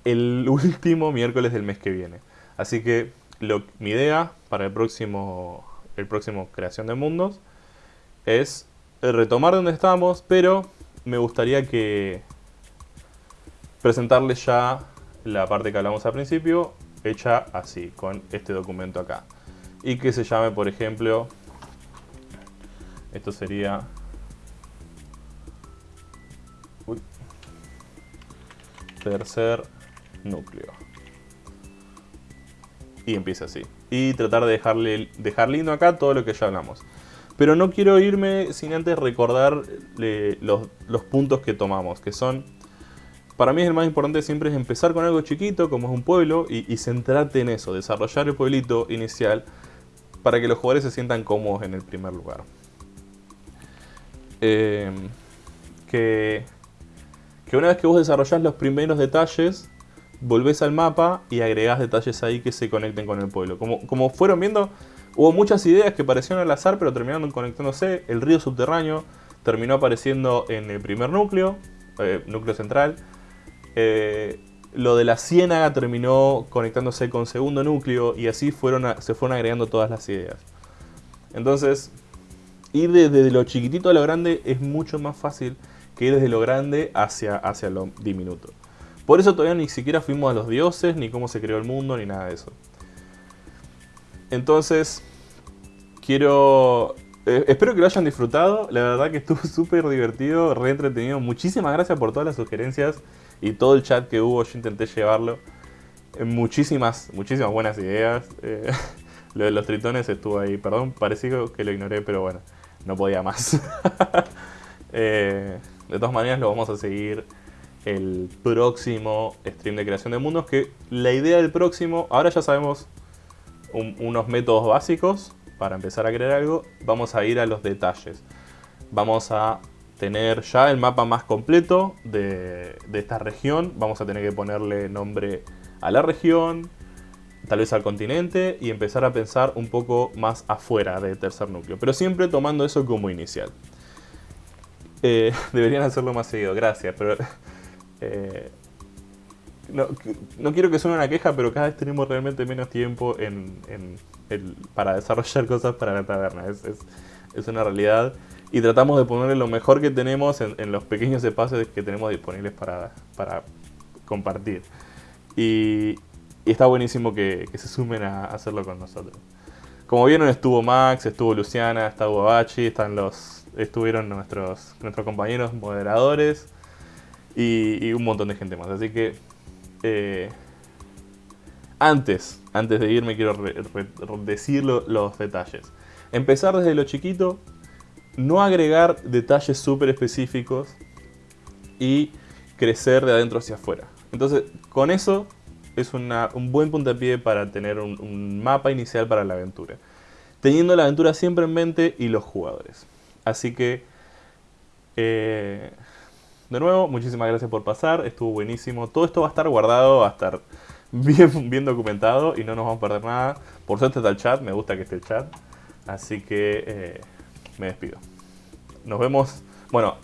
el último miércoles del mes que viene. Así que lo- mi idea para el próximo, el próximo Creación de Mundos es retomar donde estábamos, pero me gustaría que presentarles ya la parte que hablamos al principio, hecha así, con este documento acá. Y que se llame, por ejemplo, esto sería... Uy. Tercer núcleo. Y empieza así. Y tratar de dejarle, dejar lindo acá todo lo que ya hablamos. Pero no quiero irme sin antes recordar eh, los, puntos que tomamos, que son... Para mí el más importante siempre es empezar con algo chiquito, como es un pueblo, y, y centrarte en eso, desarrollar el pueblito inicial para que los jugadores se sientan cómodos en el primer lugar. Eh, que, que una vez que vos desarrollás los primeros detalles, volvés al mapa y agregás detalles ahí que se conecten con el pueblo. Como, como fueron viendo, hubo muchas ideas que parecieron al azar, pero terminaron conectándose. El río subterráneo terminó apareciendo en el primer núcleo, eh, núcleo central. Eh, lo de la ciénaga terminó conectándose con segundo núcleo y así fueron se fueron agregando todas las ideas. Entonces, ir desde lo chiquitito a lo grande es mucho más fácil que ir desde lo grande hacia, hacia lo diminuto. Por eso todavía ni siquiera fuimos a los dioses, ni cómo se creó el mundo, ni nada de eso. Entonces, quiero... eh, espero que lo hayan disfrutado. La verdad que estuvo súper divertido, re entretenido. Muchísimas gracias por todas las sugerencias y todo el chat que hubo. Yo intenté llevarlo. Eh, Muchísimas, muchísimas buenas ideas. Eh, lo de los tritones estuvo ahí. Perdón, pareció que lo ignoré, pero bueno, no podía más. De todas maneras, lo vamos a seguir el próximo stream de creación de mundos. Que la idea del próximo, ahora ya sabemos un- unos métodos básicos para empezar a crear algo. Vamos a ir a los detalles. Vamos a tener ya el mapa más completo de, de esta región. Vamos a tener que ponerle nombre a la región, tal vez al continente y empezar a pensar un poco más afuera del tercer núcleo. Pero siempre tomando eso como inicial. Eh, deberían hacerlo más seguido, gracias, pero... eh, no, no quiero que suene una queja, pero cada vez tenemos realmente menos tiempo en, para desarrollar cosas para la taberna. Es, es- una realidad. Y tratamos de ponerle lo mejor que tenemos en, los pequeños espacios que tenemos disponibles para, para compartir. Y, está buenísimo que, que se sumen a hacerlo con nosotros. Como vieron estuvo Max, estuvo Luciana, estuvo Bachi, están los, estuvieron nuestros, nuestros compañeros moderadores y, y un montón de gente más. Así que eh, antes, antes de irme quiero decir lo- los detalles. Empezar desde lo chiquito, no agregar detalles súper específicos y crecer de adentro hacia afuera. Entonces, con eso es un buen puntapié para tener un, un mapa inicial para la aventura. Teniendo la aventura siempre en mente y los jugadores. Así que, eh, de nuevo, muchísimas gracias por pasar. Estuvo buenísimo. Todo esto va a estar guardado, va a estar bien, bien documentado y no nos vamos a perder nada. Por suerte está el chat, me gusta que esté el chat. Así que eh, me despido. Nos vemos. Bueno,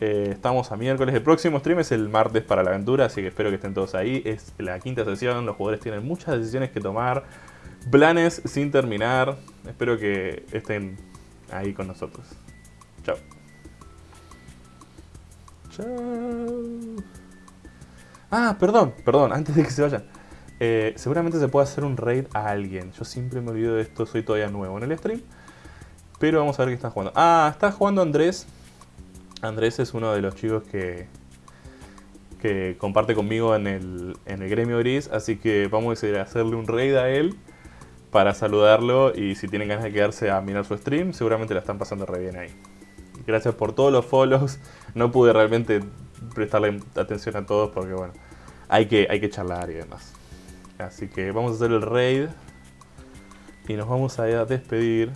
eh, estamos a miércoles. El próximo stream es el martes para la aventura, así que espero que estén todos ahí. Es la quinta sesión, los jugadores tienen muchas decisiones que tomar, planes sin terminar. Espero que estén ahí con nosotros. Chao. Chao. Ah, perdón, perdón, antes de que se vayan. Eh, seguramente se puede hacer un raid a alguien. Yo siempre me olvido de esto, soy todavía nuevo en el stream. Pero vamos a ver qué están jugando. Ah, está jugando Andrés. Andrés es uno de los chicos que, que comparte conmigo en el, en el gremio gris. Así que vamos a a hacerle un raid a él para saludarlo. Y si tienen ganas de quedarse a mirar su stream, seguramente la están pasando re bien ahí. Gracias por todos los follows. No pude realmente prestarle atención a todos porque, bueno, hay que, hay que charlar y demás. Así que vamos a hacer el raid. Y nos vamos a despedir.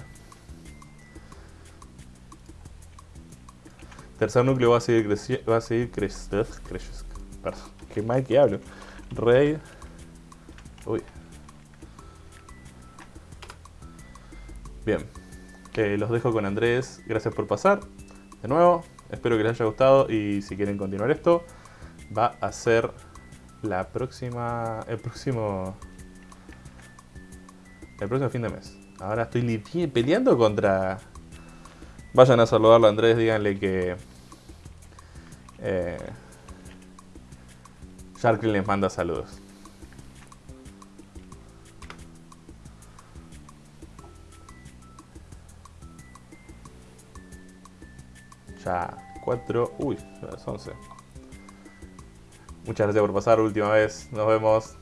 Tercer núcleo va a seguir creciendo. Va a seguir creciendo. Perdón, qué mal que hablo. Raid. Uy. Bien. Los dejo con Andrés. Gracias por pasar. De nuevo. Espero que les haya gustado. Y si quieren continuar esto, va a ser la próxima. El próximo. El próximo fin de mes. Ahora estoy peleando contra... Vayan a saludarlo a Andrés, díganle que... Eh, les manda saludos. Ya, 4... Uy, ya las 11. Muchas gracias por pasar última vez. Nos vemos.